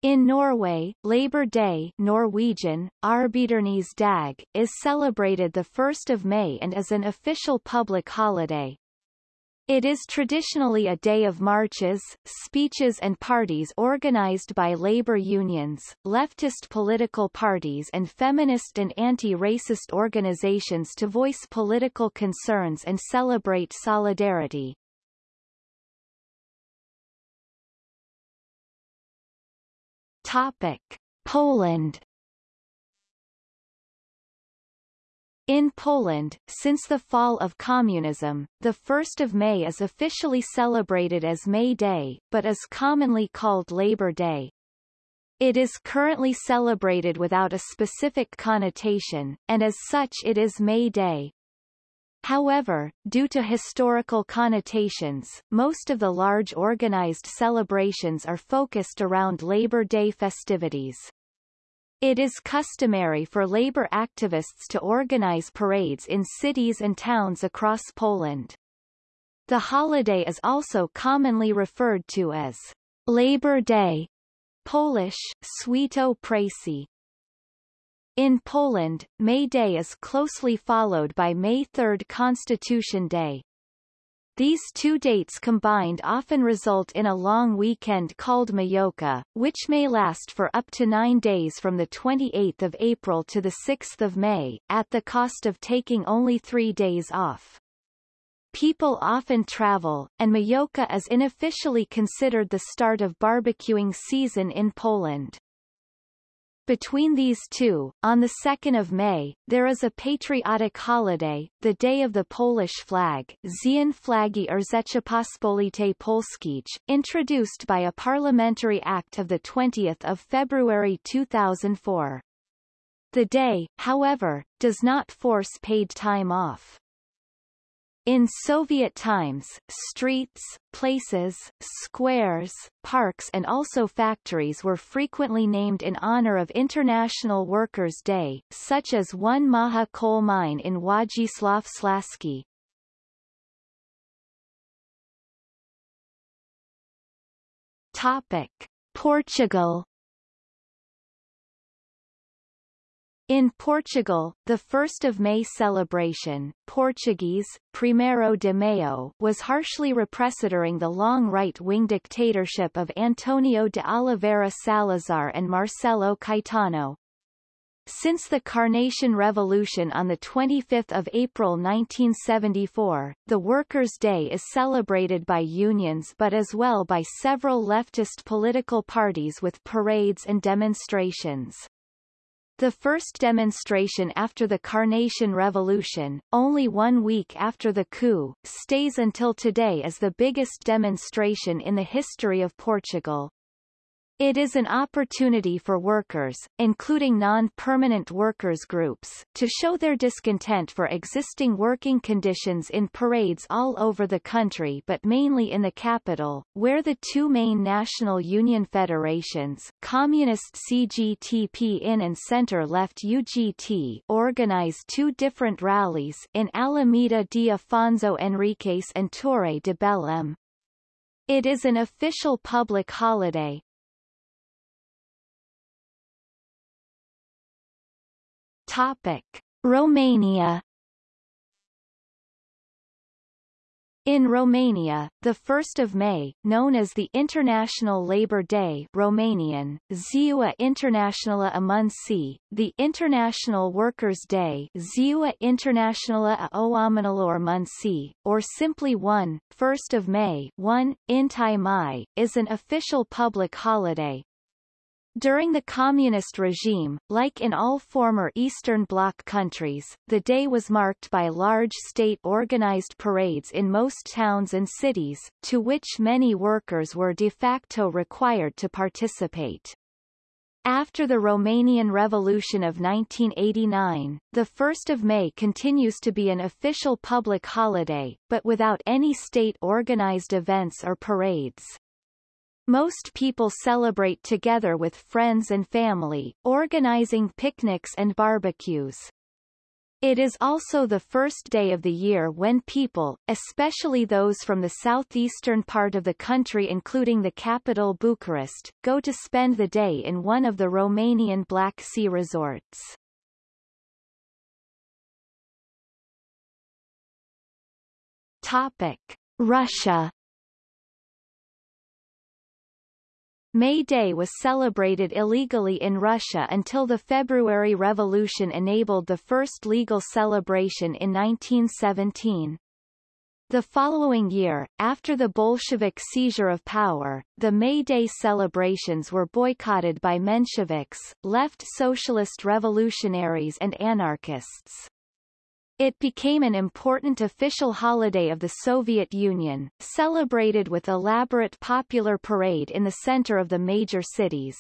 In Norway, Labor Day Norwegian, dag, is celebrated 1 May and is an official public holiday. It is traditionally a day of marches, speeches and parties organized by labor unions, leftist political parties and feminist and anti-racist organizations to voice political concerns and celebrate solidarity. Topic. Poland In Poland, since the fall of communism, the 1st of May is officially celebrated as May Day, but is commonly called Labor Day. It is currently celebrated without a specific connotation, and as such it is May Day. However, due to historical connotations, most of the large organized celebrations are focused around Labor Day festivities. It is customary for labor activists to organize parades in cities and towns across Poland. The holiday is also commonly referred to as Labor Day, Polish, Święto Pracy, in Poland, May Day is closely followed by May 3 Constitution Day. These two dates combined often result in a long weekend called Majówka, which may last for up to nine days from 28 April to 6 May, at the cost of taking only three days off. People often travel, and Majówka is unofficially considered the start of barbecuing season in Poland. Between these two, on the 2nd of May, there is a patriotic holiday, the Day of the Polish Flag Dzień Flagi Rzeczypospolitej Polskiej, introduced by a parliamentary act of 20 February 2004. The day, however, does not force paid time off. In Soviet times, streets, places, squares, parks and also factories were frequently named in honor of International Workers' Day, such as one Maja coal mine in Wodzisław Śląski. Topic. Portugal In Portugal, the 1st of May celebration Portuguese, Primeiro de Maio was harshly repressed during the long right-wing dictatorship of Antonio de Oliveira Salazar and Marcelo Caetano. Since the Carnation Revolution on 25 April 1974, the Workers' Day is celebrated by unions but as well by several leftist political parties with parades and demonstrations. The first demonstration after the Carnation Revolution, only one week after the coup, stays until today as the biggest demonstration in the history of Portugal. It is an opportunity for workers, including non-permanent workers groups, to show their discontent for existing working conditions in parades all over the country but mainly in the capital, where the two main national union federations Communist CGTP-IN and Centre-Left UGT organize two different rallies in Alameda de Afonso Henriques and Torre de Belém. It is an official public holiday, Topic. Romania In Romania, the 1st of May, known as the International Labour Day Romanian, Ziua Internațională a Muncii, the International Workers' Day Ziua Internațională a Oamenilor Muncii, or simply 1, 1st of May 1, Întâi Mai, is an official public holiday, during the communist regime, like in all former Eastern Bloc countries, the day was marked by large state-organized parades in most towns and cities, to which many workers were de facto required to participate. After the Romanian Revolution of 1989, the 1st of May continues to be an official public holiday, but without any state-organized events or parades. Most people celebrate together with friends and family, organizing picnics and barbecues. It is also the first day of the year when people, especially those from the southeastern part of the country including the capital Bucharest, go to spend the day in one of the Romanian Black Sea resorts. Topic. Russia May Day was celebrated illegally in Russia until the February Revolution enabled the first legal celebration in 1917. The following year, after the Bolshevik seizure of power, the May Day celebrations were boycotted by Mensheviks, left socialist revolutionaries and anarchists. It became an important official holiday of the Soviet Union, celebrated with elaborate popular parade in the center of the major cities.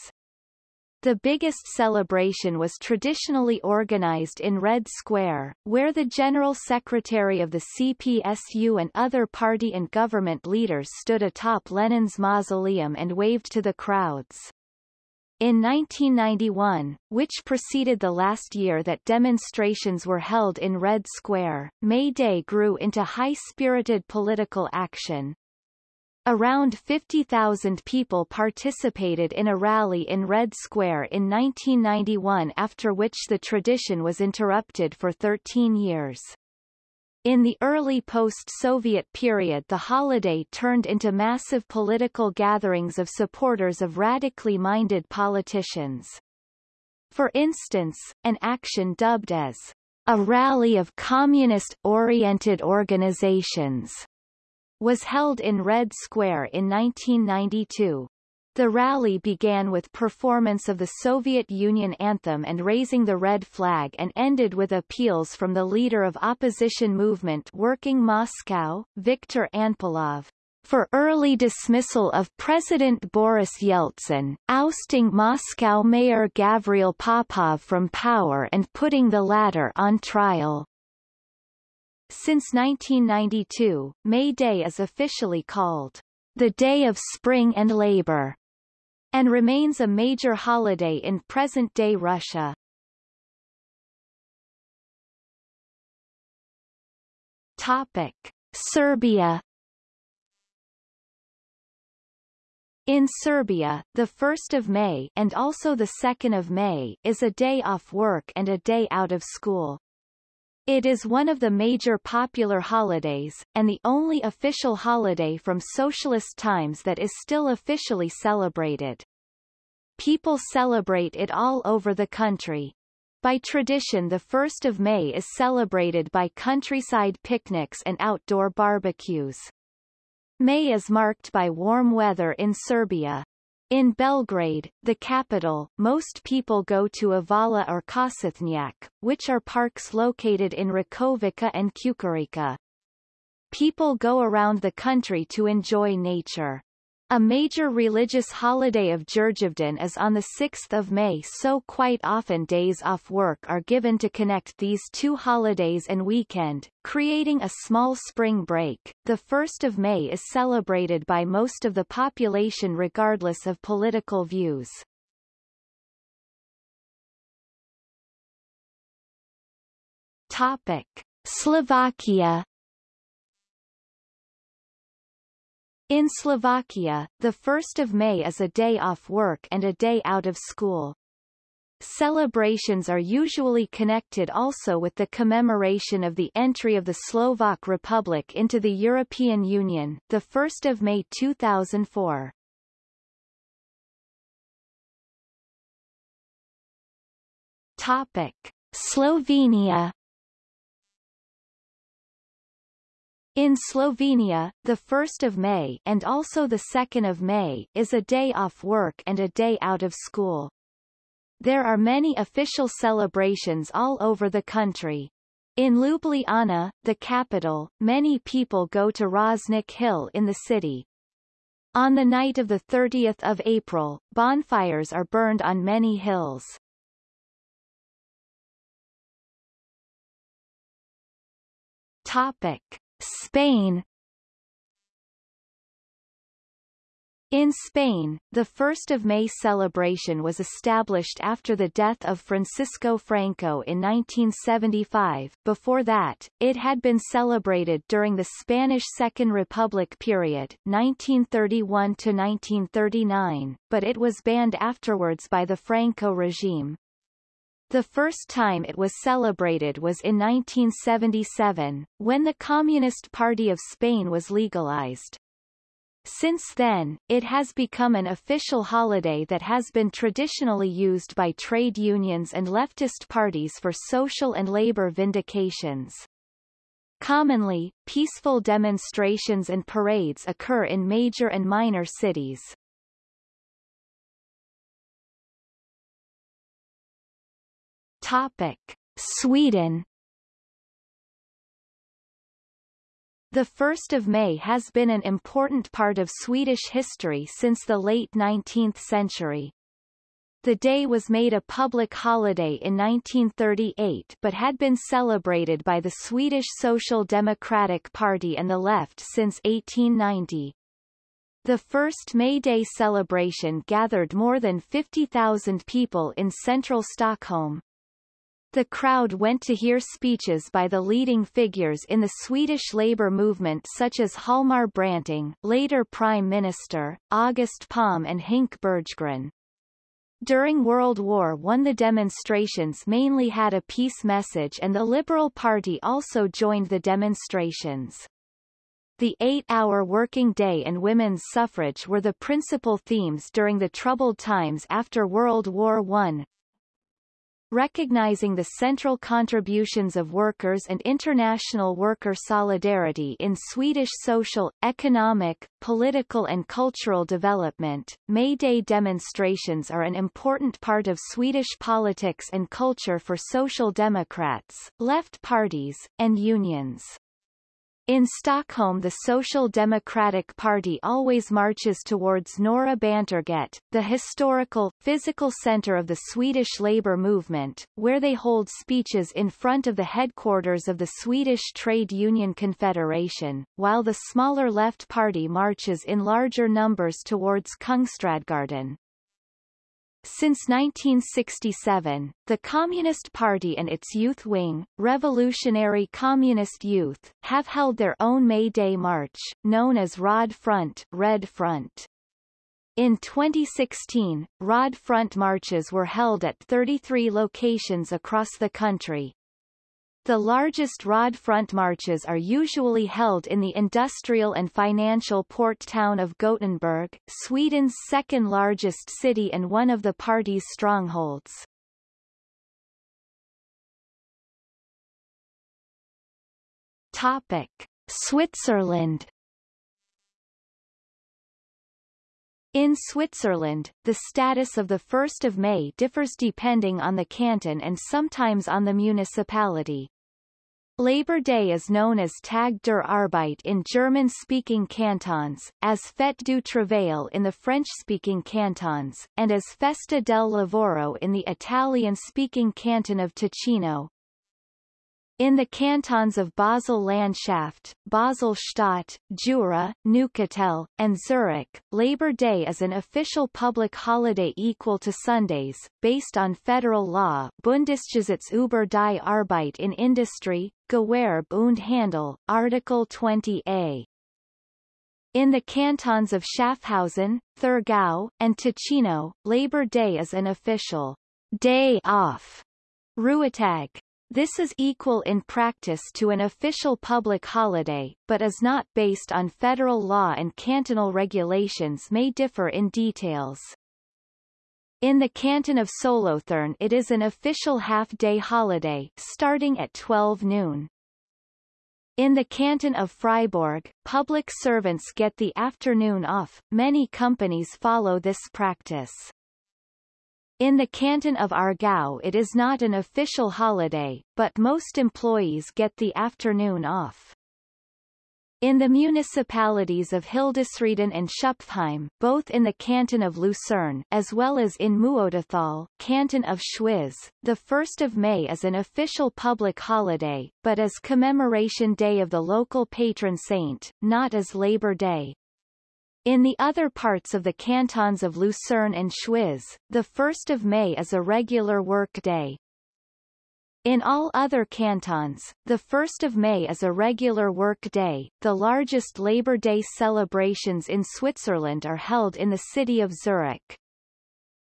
The biggest celebration was traditionally organized in Red Square, where the General Secretary of the CPSU and other party and government leaders stood atop Lenin's mausoleum and waved to the crowds. In 1991, which preceded the last year that demonstrations were held in Red Square, May Day grew into high-spirited political action. Around 50,000 people participated in a rally in Red Square in 1991 after which the tradition was interrupted for 13 years. In the early post-Soviet period the holiday turned into massive political gatherings of supporters of radically minded politicians. For instance, an action dubbed as a rally of communist-oriented organizations was held in Red Square in 1992. The rally began with performance of the Soviet Union anthem and raising the red flag and ended with appeals from the leader of opposition movement Working Moscow, Viktor Anpilov, for early dismissal of President Boris Yeltsin, ousting Moscow Mayor Gavril Popov from power and putting the latter on trial. Since 1992, May Day is officially called the Day of Spring and Labor and remains a major holiday in present-day Russia. Topic. Serbia In Serbia, the 1st of May and also the 2nd of May is a day off work and a day out of school. It is one of the major popular holidays, and the only official holiday from socialist times that is still officially celebrated. People celebrate it all over the country. By tradition the 1st of May is celebrated by countryside picnics and outdoor barbecues. May is marked by warm weather in Serbia, in Belgrade, the capital, most people go to Avala or Košutnjak, which are parks located in Rakovica and Čukarica. People go around the country to enjoy nature. A major religious holiday of Đurđevdan is on 6 May so quite often days off work are given to connect these two holidays and weekend, creating a small spring break. The 1st of May is celebrated by most of the population regardless of political views. Topic. Slovakia In Slovakia, the 1st of May is a day off work and a day out of school. Celebrations are usually connected also with the commemoration of the entry of the Slovak Republic into the European Union, the 1st of May 2004. Topic: Slovenia In Slovenia, the 1st of May and also the 2nd of May is a day off work and a day out of school. There are many official celebrations all over the country. In Ljubljana, the capital, many people go to Rožnik Hill in the city. On the night of the 30th of April, bonfires are burned on many hills. Topic. Spain In Spain, the 1st of May celebration was established after the death of Francisco Franco in 1975. Before that, it had been celebrated during the Spanish Second Republic period 1931 to 1939, but it was banned afterwards by the Franco regime. The first time it was celebrated was in 1977, when the Communist Party of Spain was legalized. Since then, it has become an official holiday that has been traditionally used by trade unions and leftist parties for social and labor vindications. Commonly, peaceful demonstrations and parades occur in major and minor cities. Topic. Sweden The 1st of May has been an important part of Swedish history since the late 19th century. The day was made a public holiday in 1938 but had been celebrated by the Swedish Social Democratic Party and the left since 1890. The first May Day celebration gathered more than 50,000 people in central Stockholm. The crowd went to hear speeches by the leading figures in the Swedish labour movement such as Hjalmar Branting, later Prime Minister, August Palm and Hinke Bergegren. During World War I the demonstrations mainly had a peace message and the Liberal Party also joined the demonstrations. The eight-hour working day and women's suffrage were the principal themes during the troubled times after World War I, recognizing the central contributions of workers and international worker solidarity in Swedish social, economic, political and cultural development. May Day demonstrations are an important part of Swedish politics and culture for social democrats, left parties, and unions. In Stockholm the Social Democratic Party always marches towards Norra Bantorget, the historical, physical centre of the Swedish labour movement, where they hold speeches in front of the headquarters of the Swedish Trade Union Confederation, while the smaller Left Party marches in larger numbers towards Kungsträdgården. Since 1967, the Communist Party and its youth wing, Revolutionary Communist Youth, have held their own May Day march, known as Röd Front, Red Front. In 2016, Röd Front marches were held at 33 locations across the country, the largest Röd Front marches are usually held in the industrial and financial port town of Gothenburg, Sweden's second largest city and one of the party's strongholds. Topic. Switzerland In Switzerland, the status of the 1st of May differs depending on the canton and sometimes on the municipality. Labor Day is known as Tag der Arbeit in German-speaking cantons, as Fête du Travail in the French-speaking cantons, and as Festa del Lavoro in the Italian-speaking canton of Ticino. In the cantons of Basel-Landschaft, Basel-Stadt, Jura, Neuchâtel, and Zurich, Labor Day is an official public holiday equal to Sundays, based on federal law Bundesgesetz über die Arbeit in Industrie, Gewerbe und Handel, Article 20a. In the cantons of Schaffhausen, Thurgau, and Ticino, Labor Day is an official day off. Ruhetag. This is equal in practice to an official public holiday, but is not based on federal law and cantonal regulations may differ in details. In the canton of Solothurn it is an official half-day holiday, starting at 12 noon. In the canton of Fribourg, public servants get the afternoon off, many companies follow this practice. In the canton of Aargau it is not an official holiday, but most employees get the afternoon off. In the municipalities of Hildisrieden and Schüpfheim, both in the canton of Lucerne as well as in Muotathal, canton of Schwyz, the 1st of May is an official public holiday, but as commemoration day of the local patron saint, not as Labor Day. In the other parts of the cantons of Lucerne and Schwyz, the 1st of May is a regular work day. In all other cantons, the 1st of May is a regular work day. The largest Labor Day celebrations in Switzerland are held in the city of Zurich.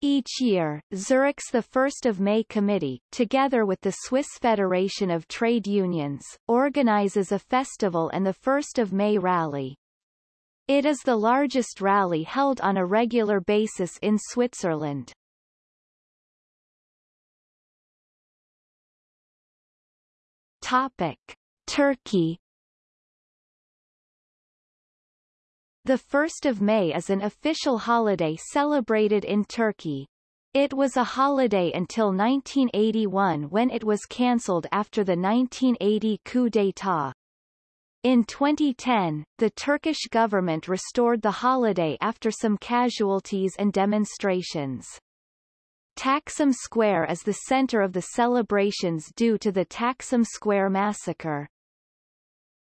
Each year, Zurich's the 1st of May Committee, together with the Swiss Federation of Trade Unions, organizes a festival and the 1st of May rally. It is the largest rally held on a regular basis in Switzerland. Topic. Turkey The 1st of May is an official holiday celebrated in Turkey. It was a holiday until 1981 when it was cancelled after the 1980 coup d'état. In 2010, the Turkish government restored the holiday after some casualties and demonstrations. Taksim Square is the center of the celebrations due to the Taksim Square massacre.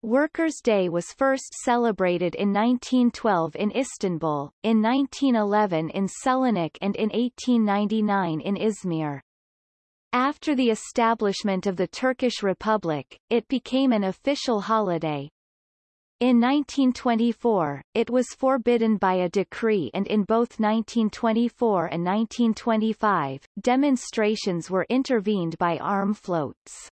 Workers' Day was first celebrated in 1912 in Istanbul, in 1911 in Selanik and in 1899 in Izmir. After the establishment of the Turkish Republic, it became an official holiday. In 1924, it was forbidden by a decree and in both 1924 and 1925, demonstrations were intervened by arm floats.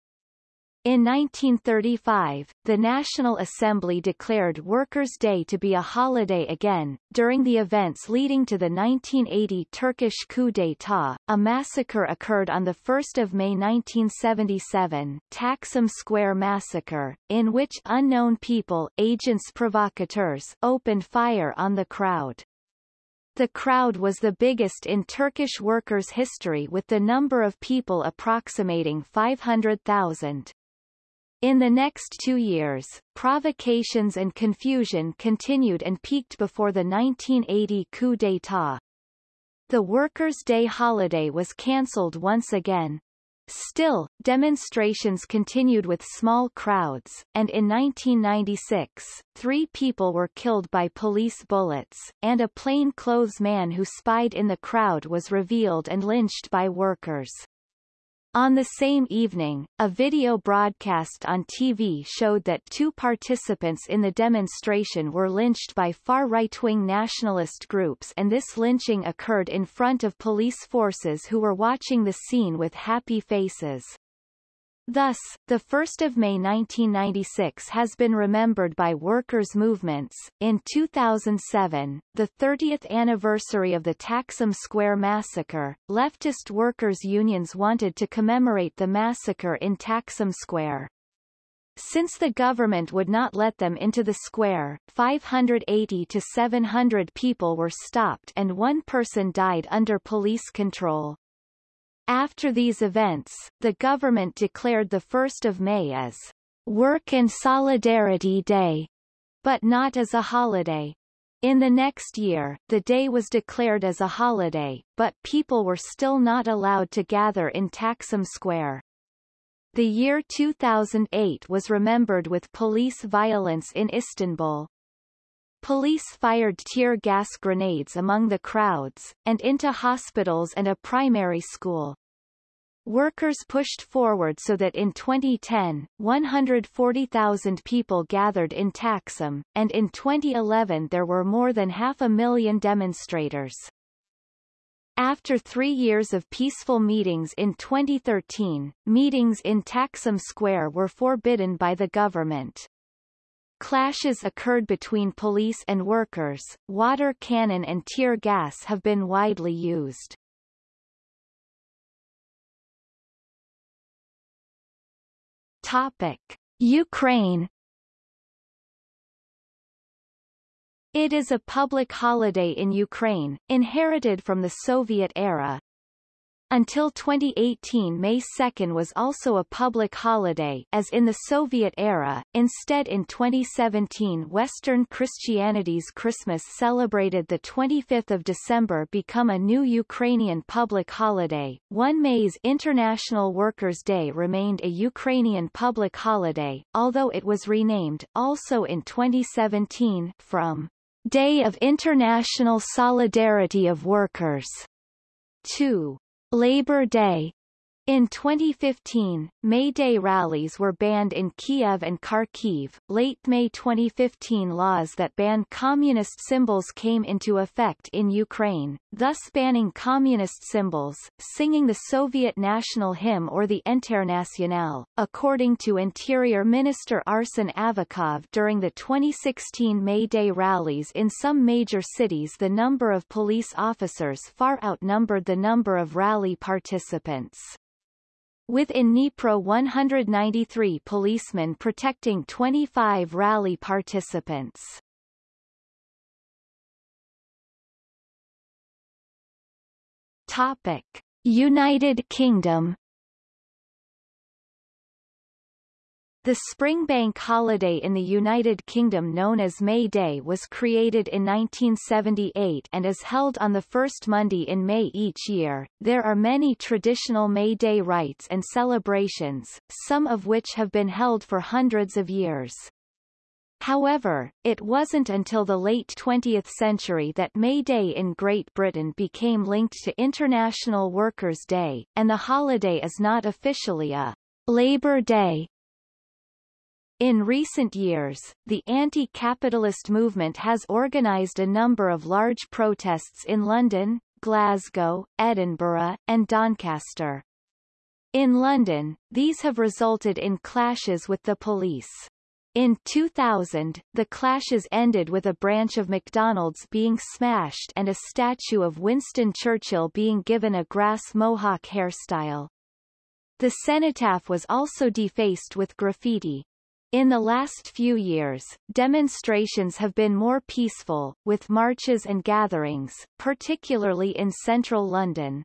In 1935, the National Assembly declared Workers' Day to be a holiday again. During the events leading to the 1980 Turkish coup d'état, a massacre occurred on 1 May 1977 Taksim Square Massacre, in which unknown people agents provocateurs opened fire on the crowd. The crowd was the biggest in Turkish workers' history with the number of people approximating 500,000. In the next two years, provocations and confusion continued and peaked before the 1980 coup d'état. The Workers' Day holiday was cancelled once again. Still, demonstrations continued with small crowds, and in 1996, three people were killed by police bullets, and a plain-clothes man who spied in the crowd was revealed and lynched by workers. On the same evening, a video broadcast on TV showed that two participants in the demonstration were lynched by far right-wing nationalist groups and this lynching occurred in front of police forces who were watching the scene with happy faces. Thus, the 1st of May 1996 has been remembered by workers' movements. In 2007, the 30th anniversary of the Taksim Square massacre, leftist workers' unions wanted to commemorate the massacre in Taksim Square. Since the government would not let them into the square, 580 to 700 people were stopped and one person died under police control. After these events, the government declared the 1st of May as Work and Solidarity Day, but not as a holiday. In the next year, the day was declared as a holiday, but people were still not allowed to gather in Taksim Square. The year 2008 was remembered with police violence in Istanbul. Police fired tear gas grenades among the crowds, and into hospitals and a primary school. Workers pushed forward so that in 2010, 140,000 people gathered in Taksim, and in 2011 there were more than half a million demonstrators. After three years of peaceful meetings in 2013, meetings in Taksim Square were forbidden by the government. Clashes occurred between police and workers, water cannon and tear gas have been widely used. Topic. Ukraine It is a public holiday in Ukraine, inherited from the Soviet era, until 2018 May 2 was also a public holiday as in the Soviet era, instead in 2017 Western Christianity's Christmas celebrated 25 December become a new Ukrainian public holiday. 1 May's International Workers' Day remained a Ukrainian public holiday, although it was renamed, also in 2017, from Day of International Solidarity of Workers to Labor Day in 2015, May Day rallies were banned in Kiev and Kharkiv. Late May 2015 laws that ban communist symbols came into effect in Ukraine, thus banning communist symbols, singing the Soviet national hymn or the Internationale. According to Interior Minister Arsen Avakov during the 2016 May Day rallies in some major cities the number of police officers far outnumbered the number of rally participants with in Dnipro 193 policemen protecting 25 rally participants. Topic. United Kingdom The spring bank holiday in the United Kingdom known as May Day was created in 1978 and is held on the first Monday in May each year. There are many traditional May Day rites and celebrations, some of which have been held for hundreds of years. However, it wasn't until the late 20th century that May Day in Great Britain became linked to International Workers' Day, and the holiday is not officially a Labour Day, In recent years, the anti-capitalist movement has organised a number of large protests in London, Glasgow, Edinburgh, and Doncaster. In London, these have resulted in clashes with the police. In 2000, the clashes ended with a branch of McDonald's being smashed and a statue of Winston Churchill being given a grass mohawk hairstyle. The cenotaph was also defaced with graffiti. In the last few years, demonstrations have been more peaceful, with marches and gatherings, particularly in central London.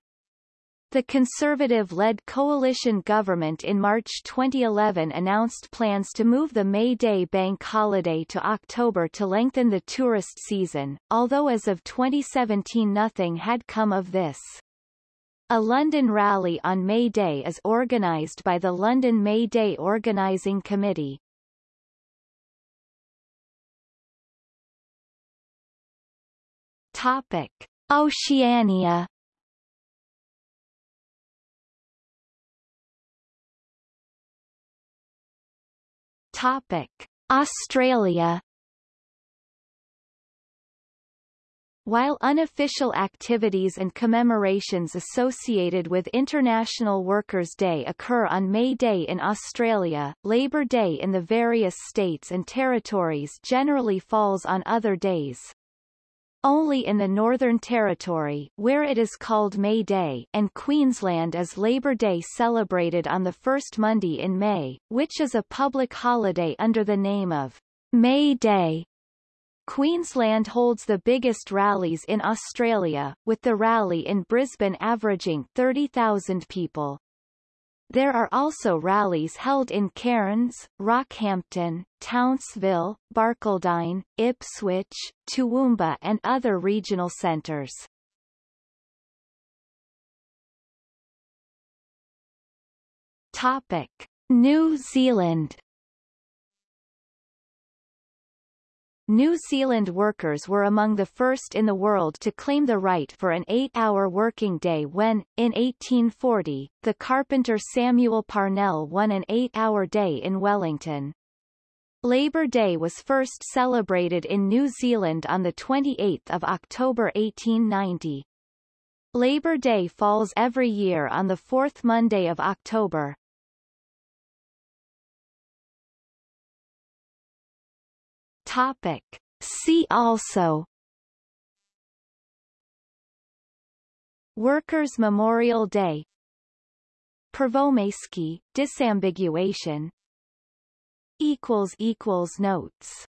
The Conservative-led coalition government in March 2011 announced plans to move the May Day bank holiday to October to lengthen the tourist season, although as of 2017 nothing had come of this. A London rally on May Day is organised by the London May Day Organising Committee. Topic. Oceania Topic. Australia While unofficial activities and commemorations associated with International Workers' Day occur on May Day in Australia, Labor Day in the various states and territories generally falls on other days. Only in the Northern Territory where it is called May Day and Queensland is Labor Day celebrated on the first Monday in May, which is a public holiday under the name of May Day. Queensland holds the biggest rallies in Australia, with the rally in Brisbane averaging 30,000 people. There are also rallies held in Cairns, Rockhampton, Townsville, Barcaldine, Ipswich, Toowoomba and other regional centres. Topic. New Zealand New Zealand workers were among the first in the world to claim the right for an eight-hour working day when, in 1840, the carpenter Samuel Parnell won an eight-hour day in Wellington. Labor Day was first celebrated in New Zealand on 28 October 1890. Labor Day falls every year on the fourth Monday of October. Topic. See also. Workers' Memorial Day. Prvomajski, disambiguation. Notes